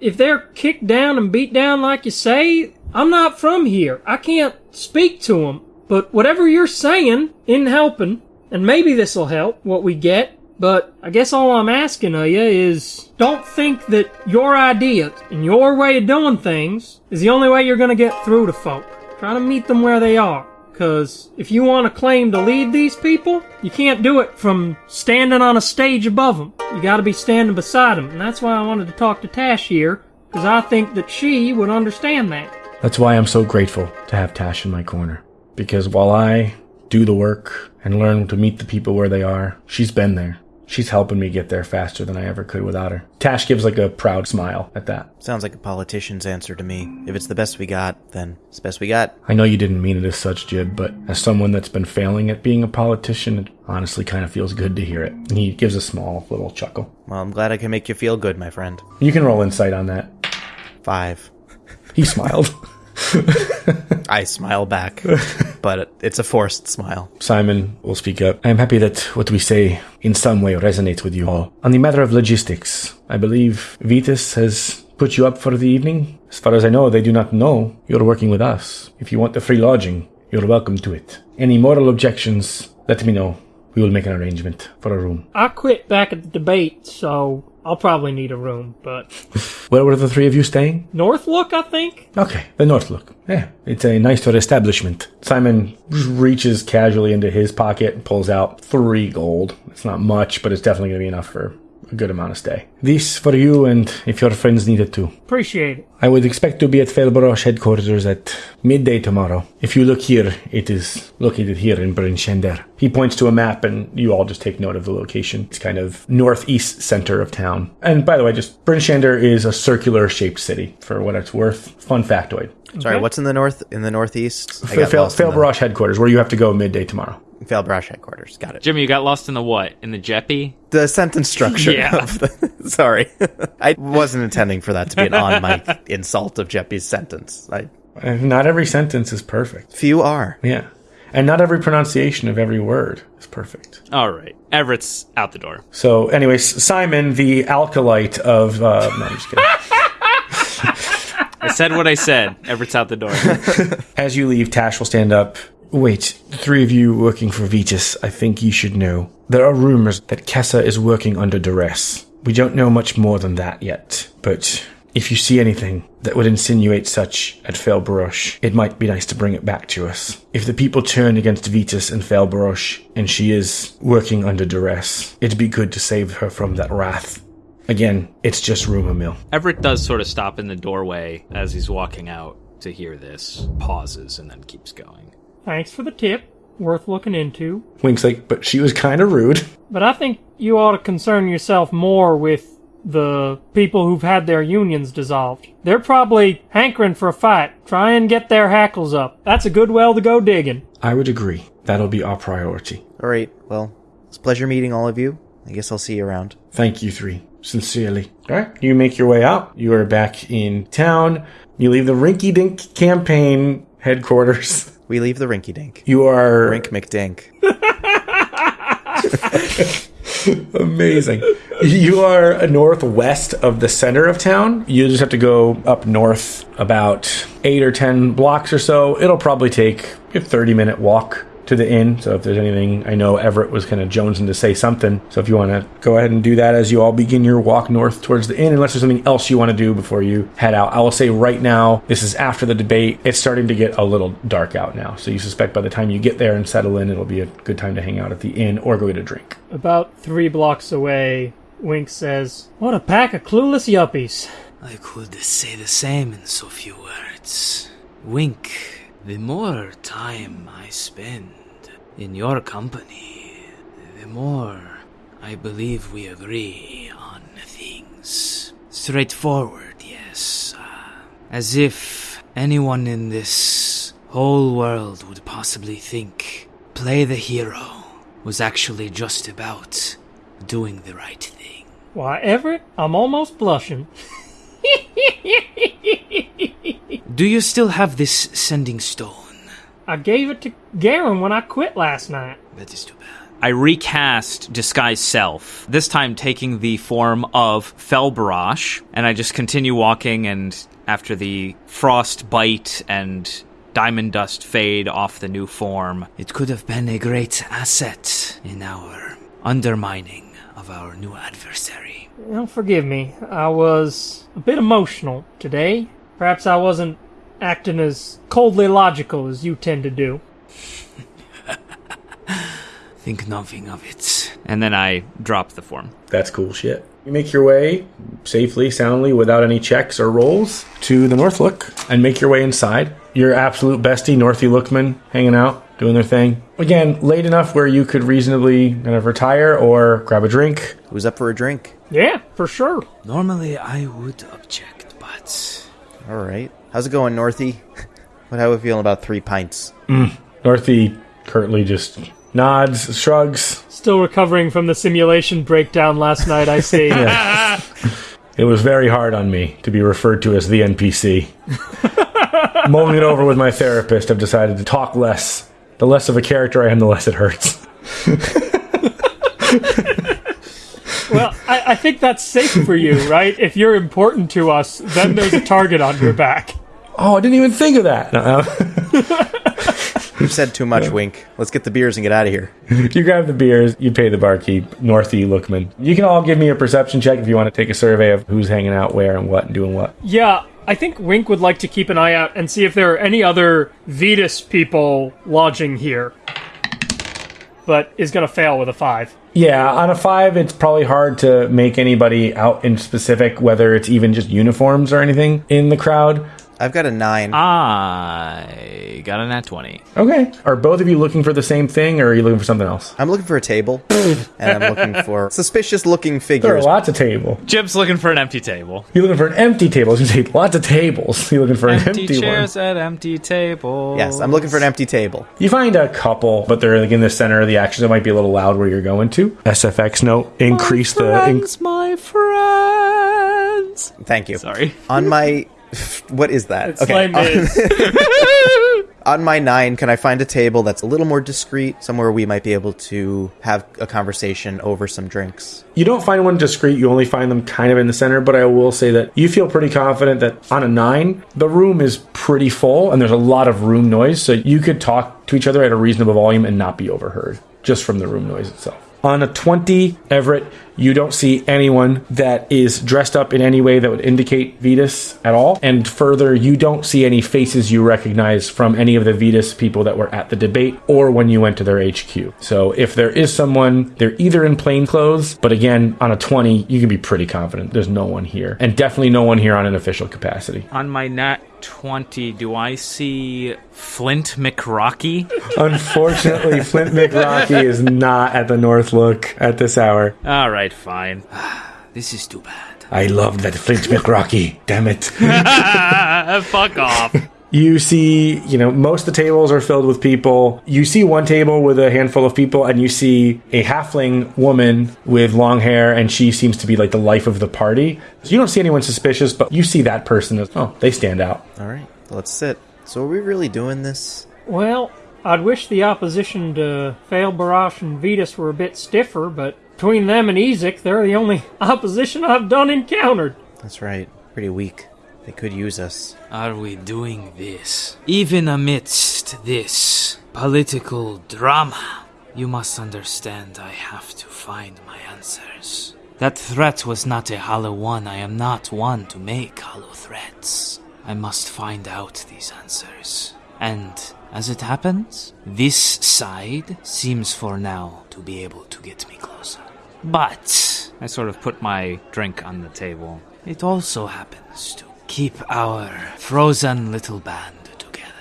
If they're kicked down and beat down like you say, I'm not from here. I can't speak to them. But whatever you're saying isn't helping, and maybe this'll help what we get. But I guess all I'm asking of you is don't think that your ideas and your way of doing things is the only way you're going to get through to folk. Try to meet them where they are. Because if you want to claim to lead these people, you can't do it from standing on a stage above them. You got to be standing beside them. And that's why I wanted to talk to Tash here, because I think that she would understand that. That's why I'm so grateful to have Tash in my corner. Because while I do the work and learn to meet the people where they are, she's been there. She's helping me get there faster than I ever could without her. Tash gives like a proud smile at that. Sounds like a politician's answer to me. If it's the best we got, then it's the best we got. I know you didn't mean it as such, Jib, but as someone that's been failing at being a politician, it honestly kind of feels good to hear it. And he gives a small little chuckle. Well, I'm glad I can make you feel good, my friend. You can roll insight on that. Five. He smiled. I smile back, but it's a forced smile. Simon will speak up. I am happy that what we say in some way resonates with you all. On the matter of logistics, I believe Vitus has put you up for the evening. As far as I know, they do not know you're working with us. If you want the free lodging, you're welcome to it. Any moral objections, let me know. We will make an arrangement for a room. I quit back at the debate, so I'll probably need a room, but Where were the three of you staying? Northlook, I think? Okay, the Northlook. Yeah, it's a nice nicer establishment. Simon reaches casually into his pocket and pulls out three gold. It's not much, but it's definitely going to be enough for a good amount of stay. This for you and if your friends need it too. Appreciate it. I would expect to be at Felbarosh headquarters at midday tomorrow. If you look here, it is located here in Bryn Shander. He points to a map and you all just take note of the location. It's kind of northeast center of town. And by the way, just Bryn Shander is a circular shaped city for what it's worth. Fun factoid. Sorry, Okay. what's in the north? In the northeast? I Fel- got Fel- lost in the- headquarters, where you have to go midday tomorrow. Felbarosh headquarters. Got it. Jimmy, you got lost in the what? In the Jeppy? The sentence structure. Yeah. The, sorry, I wasn't intending for that to be an on-mic insult of Jeppy's sentence. I, Not every sentence is perfect. few are. Yeah. And not every pronunciation of every word is perfect. All right. Everett's out the door. So, anyways, Simon, the alkalite of. Uh, no, I'm just kidding. I said what I said. Everett's out the door. As you leave, Tash will stand up. Wait, the three of you working for Vitus, I think you should know. There are rumors that Kessa is working under duress. We don't know much more than that yet, but if you see anything that would insinuate such at Felbarosh, it might be nice to bring it back to us. If the people turn against Vitus and Felbarosh, and she is working under duress, it'd be good to save her from that wrath. Again, it's just rumor mill. Everett does sort of stop in the doorway as he's walking out to hear this, pauses, and then keeps going. Thanks for the tip. Worth looking into. Wink's like, but she was kind of rude. But I think you ought to concern yourself more with the people who've had their unions dissolved. They're probably hankering for a fight. Try and get their hackles up. That's a good well to go digging. I would agree. That'll be our priority. All right. Well, it's a pleasure meeting all of you. I guess I'll see you around. Thank you three. Sincerely. Alright. You make your way out. You are back in town. You leave the Rinky Dink campaign headquarters. We leave the rinky dink. You are Rink McDink. amazing. You are northwest of the center of town. You just have to go up north about eight or ten blocks or so. It'll probably take a 30 minute walk to the inn. So if there's anything, I know Everett was kind of jonesing to say something. So if you want to go ahead and do that as you all begin your walk north towards the inn, unless there's something else you want to do before you head out. I will say right now, this is after the debate. It's starting to get a little dark out now. So you suspect by the time you get there and settle in, it'll be a good time to hang out at the inn or go get a drink. About three blocks away, Wink says, What a pack of clueless yuppies. I could say the same in so few words. Wink, the more time I spend in your company, the more I believe we agree on things. Straightforward, yes. Uh, as if anyone in this whole world would possibly think play the hero was actually just about doing the right thing. Why, Everett, I'm almost blushing. Do you still have this sending stone? I gave it to Garen when I quit last night. That is too bad. I recast Disguise Self, this time taking the form of Felbarosh, and I just continue walking, and after the frost bite and diamond dust fade off the new form, It could have been a great asset in our undermining of our new adversary. Well, forgive me. I was a bit emotional today. Perhaps I wasn't acting as coldly logical as you tend to do. Think nothing of it. and then I drop the form. That's cool shit. You make your way safely, soundly, without any checks or rolls to the North Look and make your way inside. Your absolute bestie, Northy Lookman, hanging out, doing their thing. Again, late enough where you could reasonably kind of retire or grab a drink. Who's up for a drink? Yeah, for sure. Normally I would object, but All right. How's it going, Northy? What how we feeling about three pints? Mm, Northy curtly just nods, shrugs. Still recovering from the simulation breakdown last night, I see. It was very hard on me to be referred to as the NPC. Mulling it over with my therapist, I've decided to talk less. The less of a character I am, the less it hurts. Well, I, I think that's safe for you, right? If you're important to us, then there's a target on your back. Oh, I didn't even think of that. No, You've said too much, Wink. Let's get the beers and get out of here. you grab the beers, you pay the barkeep, Northy Lookman. You can all give me a perception check if you want to take a survey of who's hanging out where and what and doing what. Yeah, I think Wink would like to keep an eye out and see if there are any other Vitus people lodging here. But is going to fail with a five. Yeah, on a five, it's probably hard to make anybody out in specific, whether it's even just uniforms or anything in the crowd. I've got a nine. I got a nat 20. Okay. Are both of you looking for the same thing, or are you looking for something else? I'm looking for a table, and I'm looking for suspicious-looking figures. There are lots of table. Jim's looking for an empty table. You're looking for an empty table. I was going to say lots of tables. You're looking for an Empty, empty chairs one. at empty tables. Yes, I'm looking for an empty table. You find a couple, but they're like in the center of the action. It might be a little loud where you're going to. SFX note: increase the. inc- my friends. Thank you. Sorry. On my, what is that? It's Les on, on my nine, can I find a table that's a little more discreet, somewhere we might be able to have a conversation over some drinks? you don't find one discreet. You only find them kind of in the center. But I will say that you feel pretty confident that on a nine, the room is pretty full, and there's a lot of room noise. So you could talk to each other at a reasonable volume and not be overheard just from the room noise itself. On a 20, Everett, you don't see anyone that is dressed up in any way that would indicate Vitus at all. And further, you don't see any faces you recognize from any of the Vitus people that were at the debate or when you went to their HQ. So if there is someone, they're either in plain clothes, but again, on a 20, you can be pretty confident there's no one here. And definitely no one here on an official capacity. On my nat 20, do I see Flint McRocky? Unfortunately, Flint McRocky is not at the North Look at this hour. All right, fine. this is too bad. I loved that Flint McRocky. Damn it. Fuck off. You see, you know, most of the tables are filled with people. You see one table with a handful of people, and you see a halfling woman with long hair, and she seems to be like the life of the party. So you don't see anyone suspicious, but you see that person as, oh, they stand out. All right, let's sit. So are we really doing this? Well, I'd wish the opposition to Felbarosh and Vitus were a bit stiffer, but between them and Ezek, they're the only opposition I've done encountered. That's right. Pretty weak. They could use us. Are we doing this? Even amidst this political drama. You must understand I have to find my answers. That threat was not a hollow one. I am not one to make hollow threats. I must find out these answers. And as it happens, this side seems for now to be able to get me closer. But I sort of put my drink on the table. it also happens to keep our frozen little band together.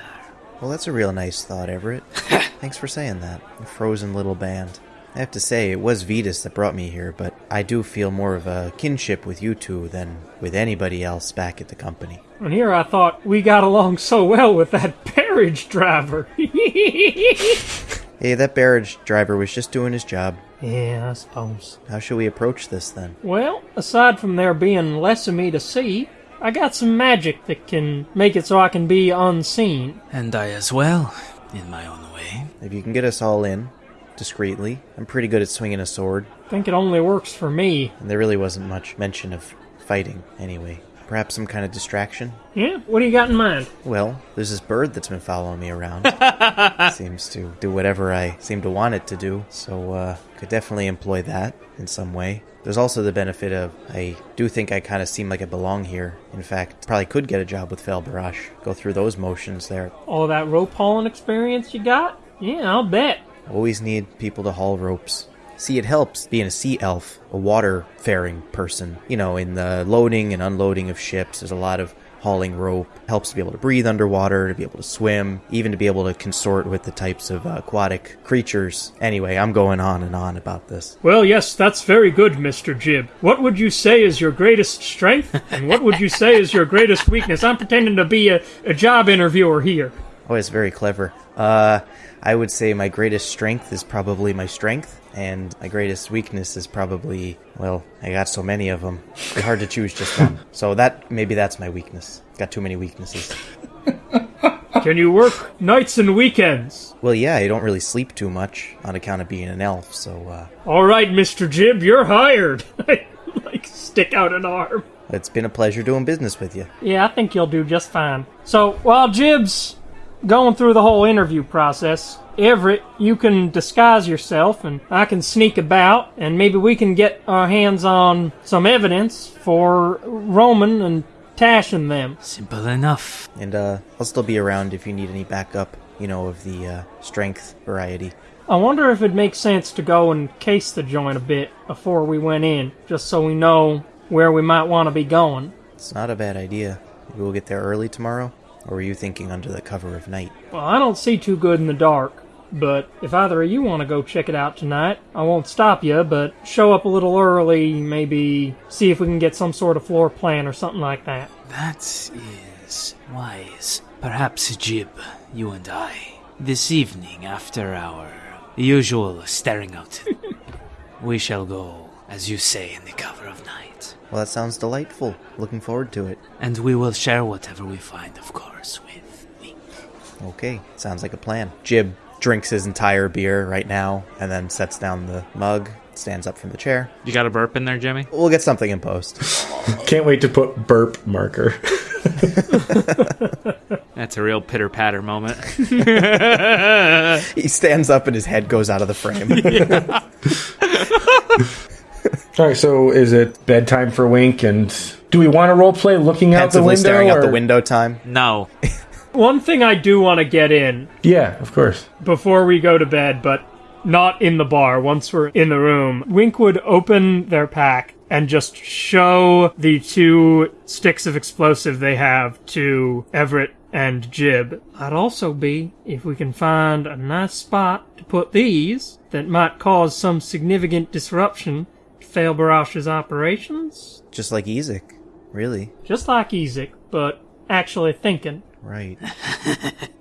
Well, that's a real nice thought, Everett. Thanks for saying that. A frozen little band. I have to say, it was Vitus that brought me here, but I do feel more of a kinship with you two than with anybody else back at the company. And here I thought we got along so well with that carriage driver. Hey, that barrage driver was just doing his job. Yeah, I suppose. How should we approach this then? Well, aside from there being less of me to see, I got some magic that can make it so I can be unseen. And I as well, in my own way. If you can get us all in, discreetly. I'm pretty good at swinging a sword, I think it only works for me. and there really wasn't much mention of fighting anyway. Perhaps some kind of distraction? Yeah, what do you got in mind? Well, there's this bird that's been following me around. Seems to do whatever I seem to want it to do, so uh, could definitely employ that in some way. There's also the benefit of I do think I kind of seem like I belong here. In fact, probably could get a job with Felbarosh. Go through those motions there. All that rope hauling experience you got? Yeah, I'll bet. Always need people to haul ropes. See, it helps being a sea elf, a water faring person. You know, in the loading and unloading of ships, there's a lot of hauling rope. Helps to be able to breathe underwater, to be able to swim, even to be able to consort with the types of uh, aquatic creatures. Anyway, I'm going on and on about this. Well, yes, that's very good, Mr. Jib. What would you say is your greatest strength? and what would you say is your greatest weakness? I'm pretending to be a, a job interviewer here. Oh, it's very clever. Uh, I would say my greatest strength is probably my strength, and my greatest weakness is probably, well, I got so many of them. It's hard to choose just one. So that, maybe that's my weakness. Got too many weaknesses. Can you work nights and weekends? Well, yeah, I don't really sleep too much on account of being an elf, so, uh, All right, Mr. Jib, you're hired. Like, stick out an arm. it's been a pleasure doing business with you. Yeah, I think you'll do just fine. So, while Jib's going through the whole interview process, Everett, you can disguise yourself and I can sneak about and maybe we can get our hands on some evidence for Roman and Tash and them. Simple enough. And, uh, I'll still be around if you need any backup, you know, of the, uh, strength variety. I wonder if it makes sense to go and case the joint a bit before we went in, just so we know where we might want to be going. It's not a bad idea. Maybe we'll get there early tomorrow? Or were you thinking under the cover of night? Well, I don't see too good in the dark, but if either of you want to go check it out tonight, I won't stop you, but show up a little early, maybe see if we can get some sort of floor plan or something like that. That is wise. Perhaps, Jib, you and I, this evening after our usual staring out, we shall go, as you say, in the cover of night. Well, that sounds delightful. Looking forward to it. And we will share whatever we find, of course, with Wink. Okay, sounds like a plan. Jib drinks his entire beer right now and then sets down the mug, stands up from the chair. You got a burp in there, Jimmy? We'll get something in post. Can't wait to put burp marker. That's a real pitter patter moment. he stands up and his head goes out of the frame. All right, so is it bedtime for Wink? And do we want to role play looking out the window? staring out the window time. no. One thing I do want to get in Yeah, of course. before we go to bed, but not in the bar, once we're in the room, Wink would open their pack and just show the two sticks of explosive they have to Everett and Jib. I'd also be if we can find a nice spot to put these that might cause some significant disruption to Felbarosh's operations. Just like Ezek. Really? Just like Ezek, but actually thinking. Right.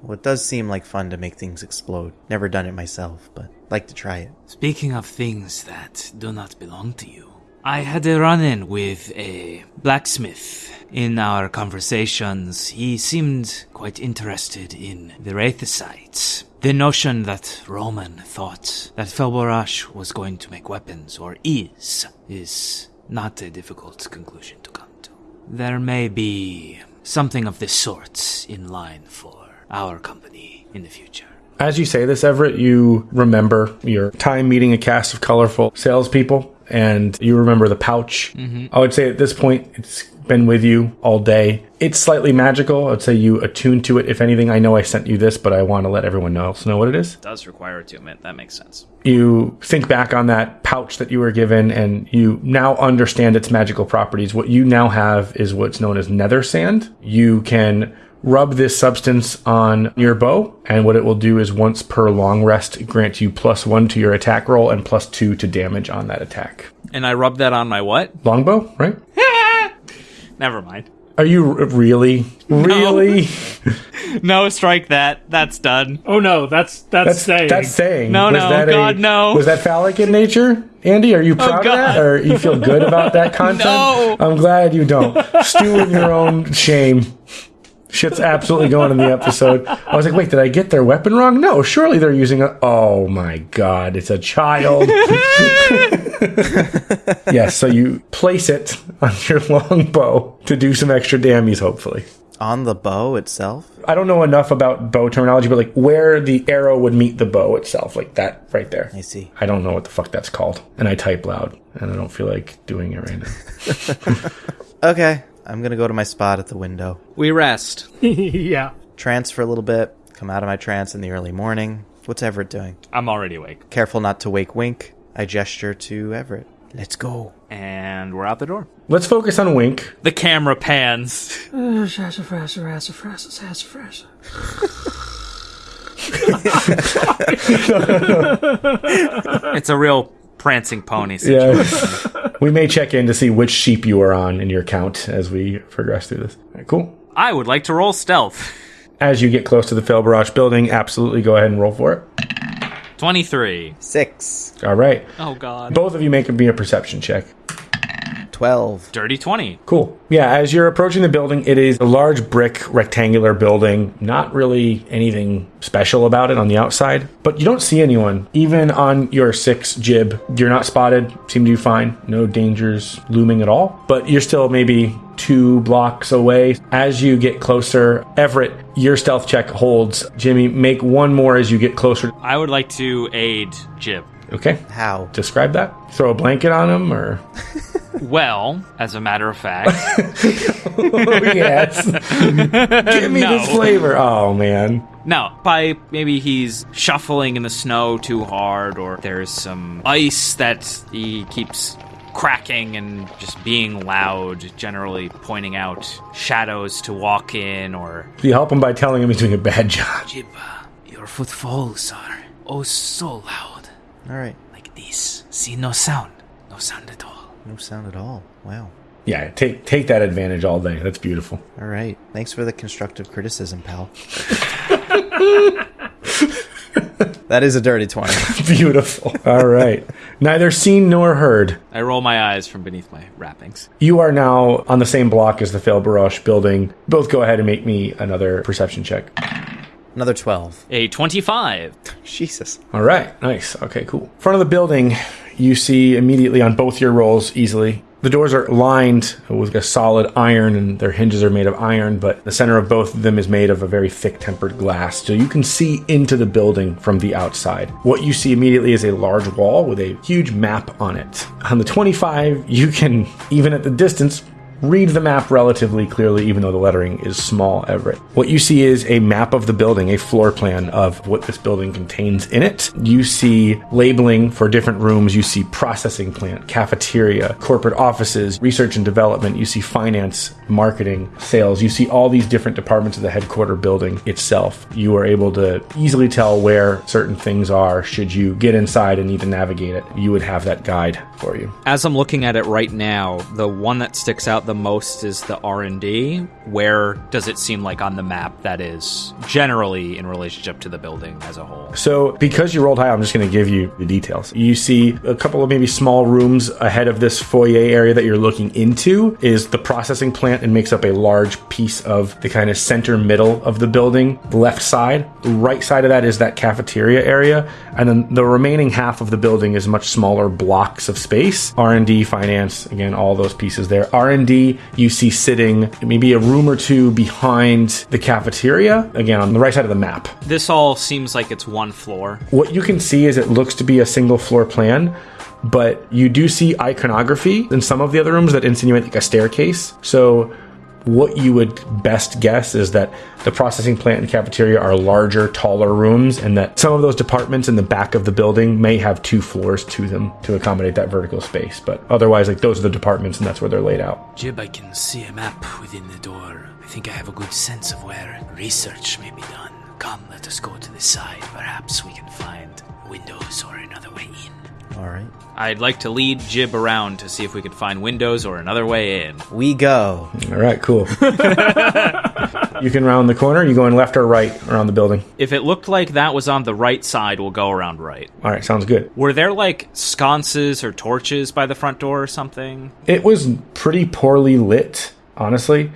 well, it does seem like fun to make things explode. Never done it myself, but like to try it. Speaking of things that do not belong to you, I had a run in with a blacksmith. In our conversations, he seemed quite interested in the Wraithicides. The notion that Roman thought that Felbarosh was going to make weapons, or is, is not a difficult conclusion to come to. There may be something of this sort in line for our company in the future. As you say this, Everett, you remember your time meeting a cast of colorful salespeople, and you remember the pouch. Mm-hmm. I would say at this point, it's been with you all day. It's slightly magical. I'd say you attune to it. If anything, I know I sent you this, but I want to let everyone else know what it is. Does require attunement. That makes sense. You think back on that pouch that you were given, and you now understand its magical properties. What you now have is what's known as nether sand. You can rub this substance on your bow, and what it will do is once per long rest grant you plus one to your attack roll and plus two to damage on that attack. And I rub that on my what? Longbow, right? Never mind. Are you r- really, really? No, strike that. That's done. Oh no, that's that's, That's saying. that's saying. No, no, that God, no. Was that phallic in nature, Andy? Are you oh, proud of that, or you feel good about that content? No. I'm glad you don't. Stew in your own shame. Shit's absolutely going in the episode. I was like, wait, did I get their weapon wrong? No, surely they're using a. Oh my god, it's a child. yes, so you place it on your long bow to do some extra damage, hopefully. On the bow itself? I don't know enough about bow terminology, but like where the arrow would meet the bow itself, like that right there. I see. I don't know what the fuck that's called. And I type loud, and I don't feel like doing it right now. Okay, I'm gonna go to my spot at the window. We rest. yeah. Trance for a little bit, come out of my trance in the early morning. What's Everett doing? I'm already awake. Careful not to wake Wink. I gesture to Everett. Let's go. And we're out the door. Let's focus on Wink. The camera pans. It's a real prancing pony situation. Yeah. we may check in to see which sheep you are on in your count as we progress through this. All right, cool. I would like to roll stealth. As you get close to the Felbarosh building, absolutely go ahead and roll for it. 23. Six. All right. Oh, God. Both of you make me a perception check. Twelve. Dirty 20. Cool. Yeah, as you're approaching the building, it is a large brick rectangular building. Not really anything special about it on the outside, but you don't see anyone. Even on your six jib, you're not spotted. Seem to be fine. No dangers looming at all. But you're still maybe two blocks away. As you get closer, Everett, your stealth check holds. Jimmy, make one more as you get closer. I would like to aid Jib. Okay. How? Describe that. Throw a blanket on him, or Well, as a matter of fact, oh, yes. Give me No. this flavor. Oh man. no, by maybe he's shuffling in the snow too hard, or there's some ice that he keeps cracking and just being loud, generally pointing out shadows to walk in, or You help him by telling him he's doing a bad job. Jib, your footfalls are oh so loud. All right. Like this. See, no sound. No sound at all. No sound at all. Wow. Yeah, take take that advantage all day. That's beautiful. All right. Thanks for the constructive criticism, pal. that is a dirty 20. Beautiful. All right. Neither seen nor heard. I roll my eyes from beneath my wrappings. You are now on the same block as the Felbarosh building. Both go ahead and make me another perception check. Another 12. A 25. Jesus. All right. Nice. Okay, cool. Front of the building, you see immediately on both your rolls easily. The doors are lined with a solid iron and their hinges are made of iron, but the center of both of them is made of a very thick tempered glass. So you can see into the building from the outside. What you see immediately is a large wall with a huge map on it. On the 25, you can, even at the distance, read the map relatively clearly, even though the lettering is small, Everett. What you see is a map of the building, a floor plan of what this building contains in it. You see labeling for different rooms. You see processing plant, cafeteria, corporate offices, research and development. You see finance, marketing, sales. You see all these different departments of the headquarter building itself. You are able to easily tell where certain things are should you get inside and need to navigate it. You would have that guide for you. As I'm looking at it right now, the one that sticks out the most is the R&D. Where does it seem like on the map that is generally in relationship to the building as a whole? So, because you rolled high, I'm just going to give you the details. You see a couple of maybe small rooms ahead of this foyer area that you're looking into is the processing plant and makes up a large piece of the kind of center middle of the building. The left side, the right side of that is that cafeteria area, and then the remaining half of the building is much smaller blocks of space. R&D, finance, again, all those pieces there. R&D you see sitting maybe a room or two behind the cafeteria, again, on the right side of the map. This all seems like it's one floor. What you can see is it looks to be a single floor plan, but you do see iconography in some of the other rooms that insinuate like a staircase. So what you would best guess is that the processing plant and cafeteria are larger, taller rooms, and that some of those departments in the back of the building may have two floors to them to accommodate that vertical space. But otherwise, like those are the departments, and that's where they're laid out. Jib, I can see a map within the door. I think I have a good sense of where research may be done. Come, let us go to the side. Perhaps we can find windows or another way in. All right. I'd like to lead Jib around to see if we could find windows or another way in. We go. All right, cool. you can round the corner. You going left or right around the building? If it looked like that was on the right side, we'll go around right. All right, sounds good. Were there like sconces or torches by the front door or something? It was pretty poorly lit, honestly.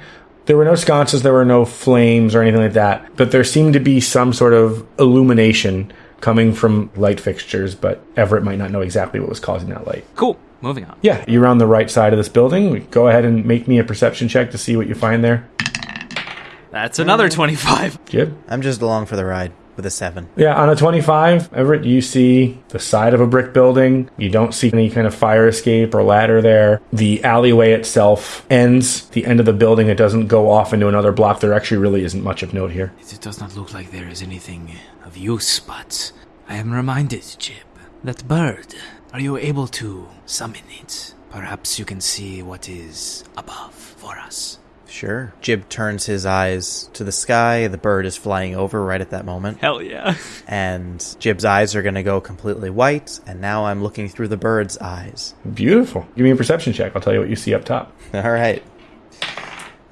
There were no sconces, there were no flames or anything like that, but there seemed to be some sort of illumination coming from light fixtures, but Everett might not know exactly what was causing that light. Cool. Moving on. Yeah, you're on the right side of this building. Go ahead and make me a perception check to see what you find there. That's another 25. Jib? I'm just along for the ride with a seven. Yeah, on a 25, Everett, you see the side of a brick building. You don't see any kind of fire escape or ladder there. The alleyway itself ends the end of the building. It doesn't go off into another block. There actually really isn't much of note here. It does not look like there is anything of use, but I am reminded, Jib, that bird. Are you able to summon it? Perhaps you can see what is above for us. Sure. Jib turns his eyes to the sky. The bird is flying over right at that moment. Hell yeah. And Jib's eyes are going to go completely white. And now I'm looking through the bird's eyes. Beautiful. Give me a perception check. I'll tell you what you see up top. All right.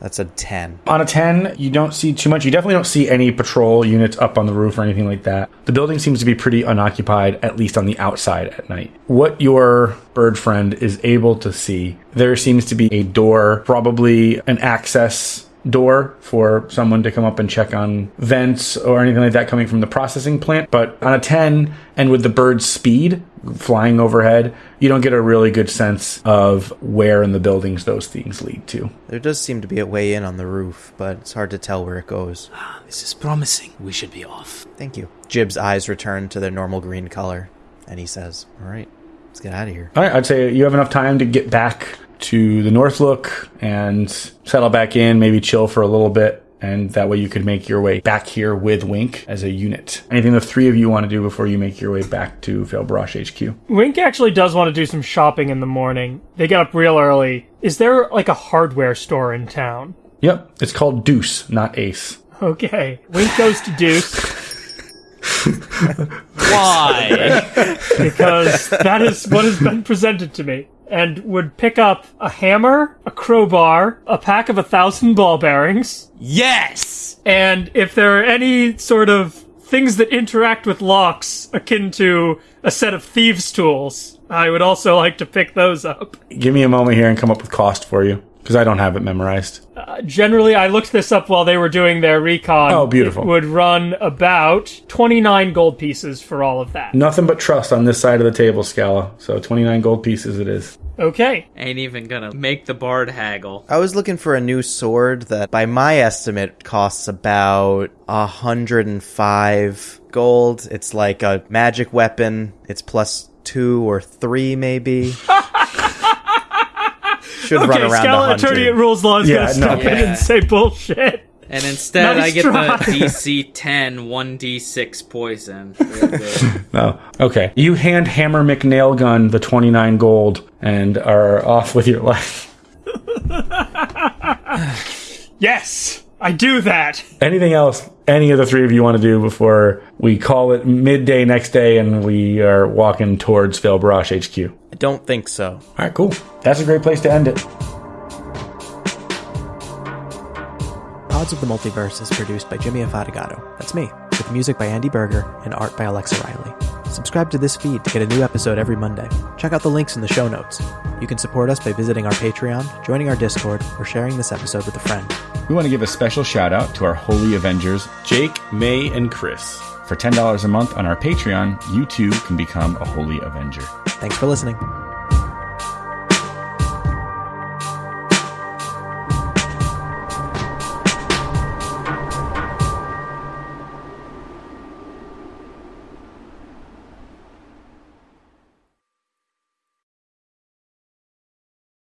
That's a 10. On a 10, you don't see too much. You definitely don't see any patrol units up on the roof or anything like that. The building seems to be pretty unoccupied, at least on the outside at night. What your bird friend is able to see, there seems to be a door, probably an access door for someone to come up and check on vents or anything like that coming from the processing plant. But on a 10, and with the bird's speed flying overhead, you don't get a really good sense of where in the buildings those things lead to. There does seem to be a way in on the roof, but it's hard to tell where it goes. Ah, this is promising. We should be off. Thank you. Jib's eyes return to their normal green color, and he says, All right, let's get out of here. All right, I'd say you have enough time to get back to the North Look and settle back in, maybe chill for a little bit. And that way you could make your way back here with Wink as a unit. Anything the three of you want to do before you make your way back to Felbarosh HQ? Wink actually does want to do some shopping in the morning. They get up real early. Is there like a hardware store in town? Yep, it's called Deuce, not Ace. Okay. Wink goes to Deuce Why? because that is what has been presented to me. And would pick up a hammer, a crowbar, a pack of a thousand ball bearings, yes! and if there are any sort of things that interact with locks akin to a set of thieves' tools, I would also like to pick those up. Give me a moment here and come up with cost for you, because I don't have it memorized. Uh, generally, I looked this up while they were doing their recon. Oh, beautiful. It would run about 29 gold pieces for all of that. Nothing but trust on this side of the table, Scala. So 29 gold pieces it is. Okay. Ain't even gonna make the bard haggle. I was looking for a new sword that, by my estimate, costs about a 105 gold. It's like a magic weapon. It's plus two or three, maybe. Should run Okay, around Scala 100. Attorney at Rules Law is Yeah, going to no. step in Yeah. and say bullshit. And instead, Nice I get try. the DC 10 1d6 poison. Real good. Oh, okay. You hand Hammer McNail Gun the 29 gold and are off with your life. Yes, I do that. Anything else any of the three of you want to do before we call it midday next day and we are walking towards Felbarosh HQ? I don't think so. All right, cool. That's a great place to end it. Odds of the Multiverse is produced by Jimmy Afatigato. That's me, with music by Andy Berger and art by Alexa Riley. Subscribe to this feed to get a new episode every Monday. Check out the links in the show notes. You can support us by visiting our Patreon, joining our Discord, or sharing this episode with a friend. We want to give a special shout out to our Holy Avengers, Jake, May, and Chris. For $10 a month on our Patreon, you too can become a Holy Avenger. Thanks for listening.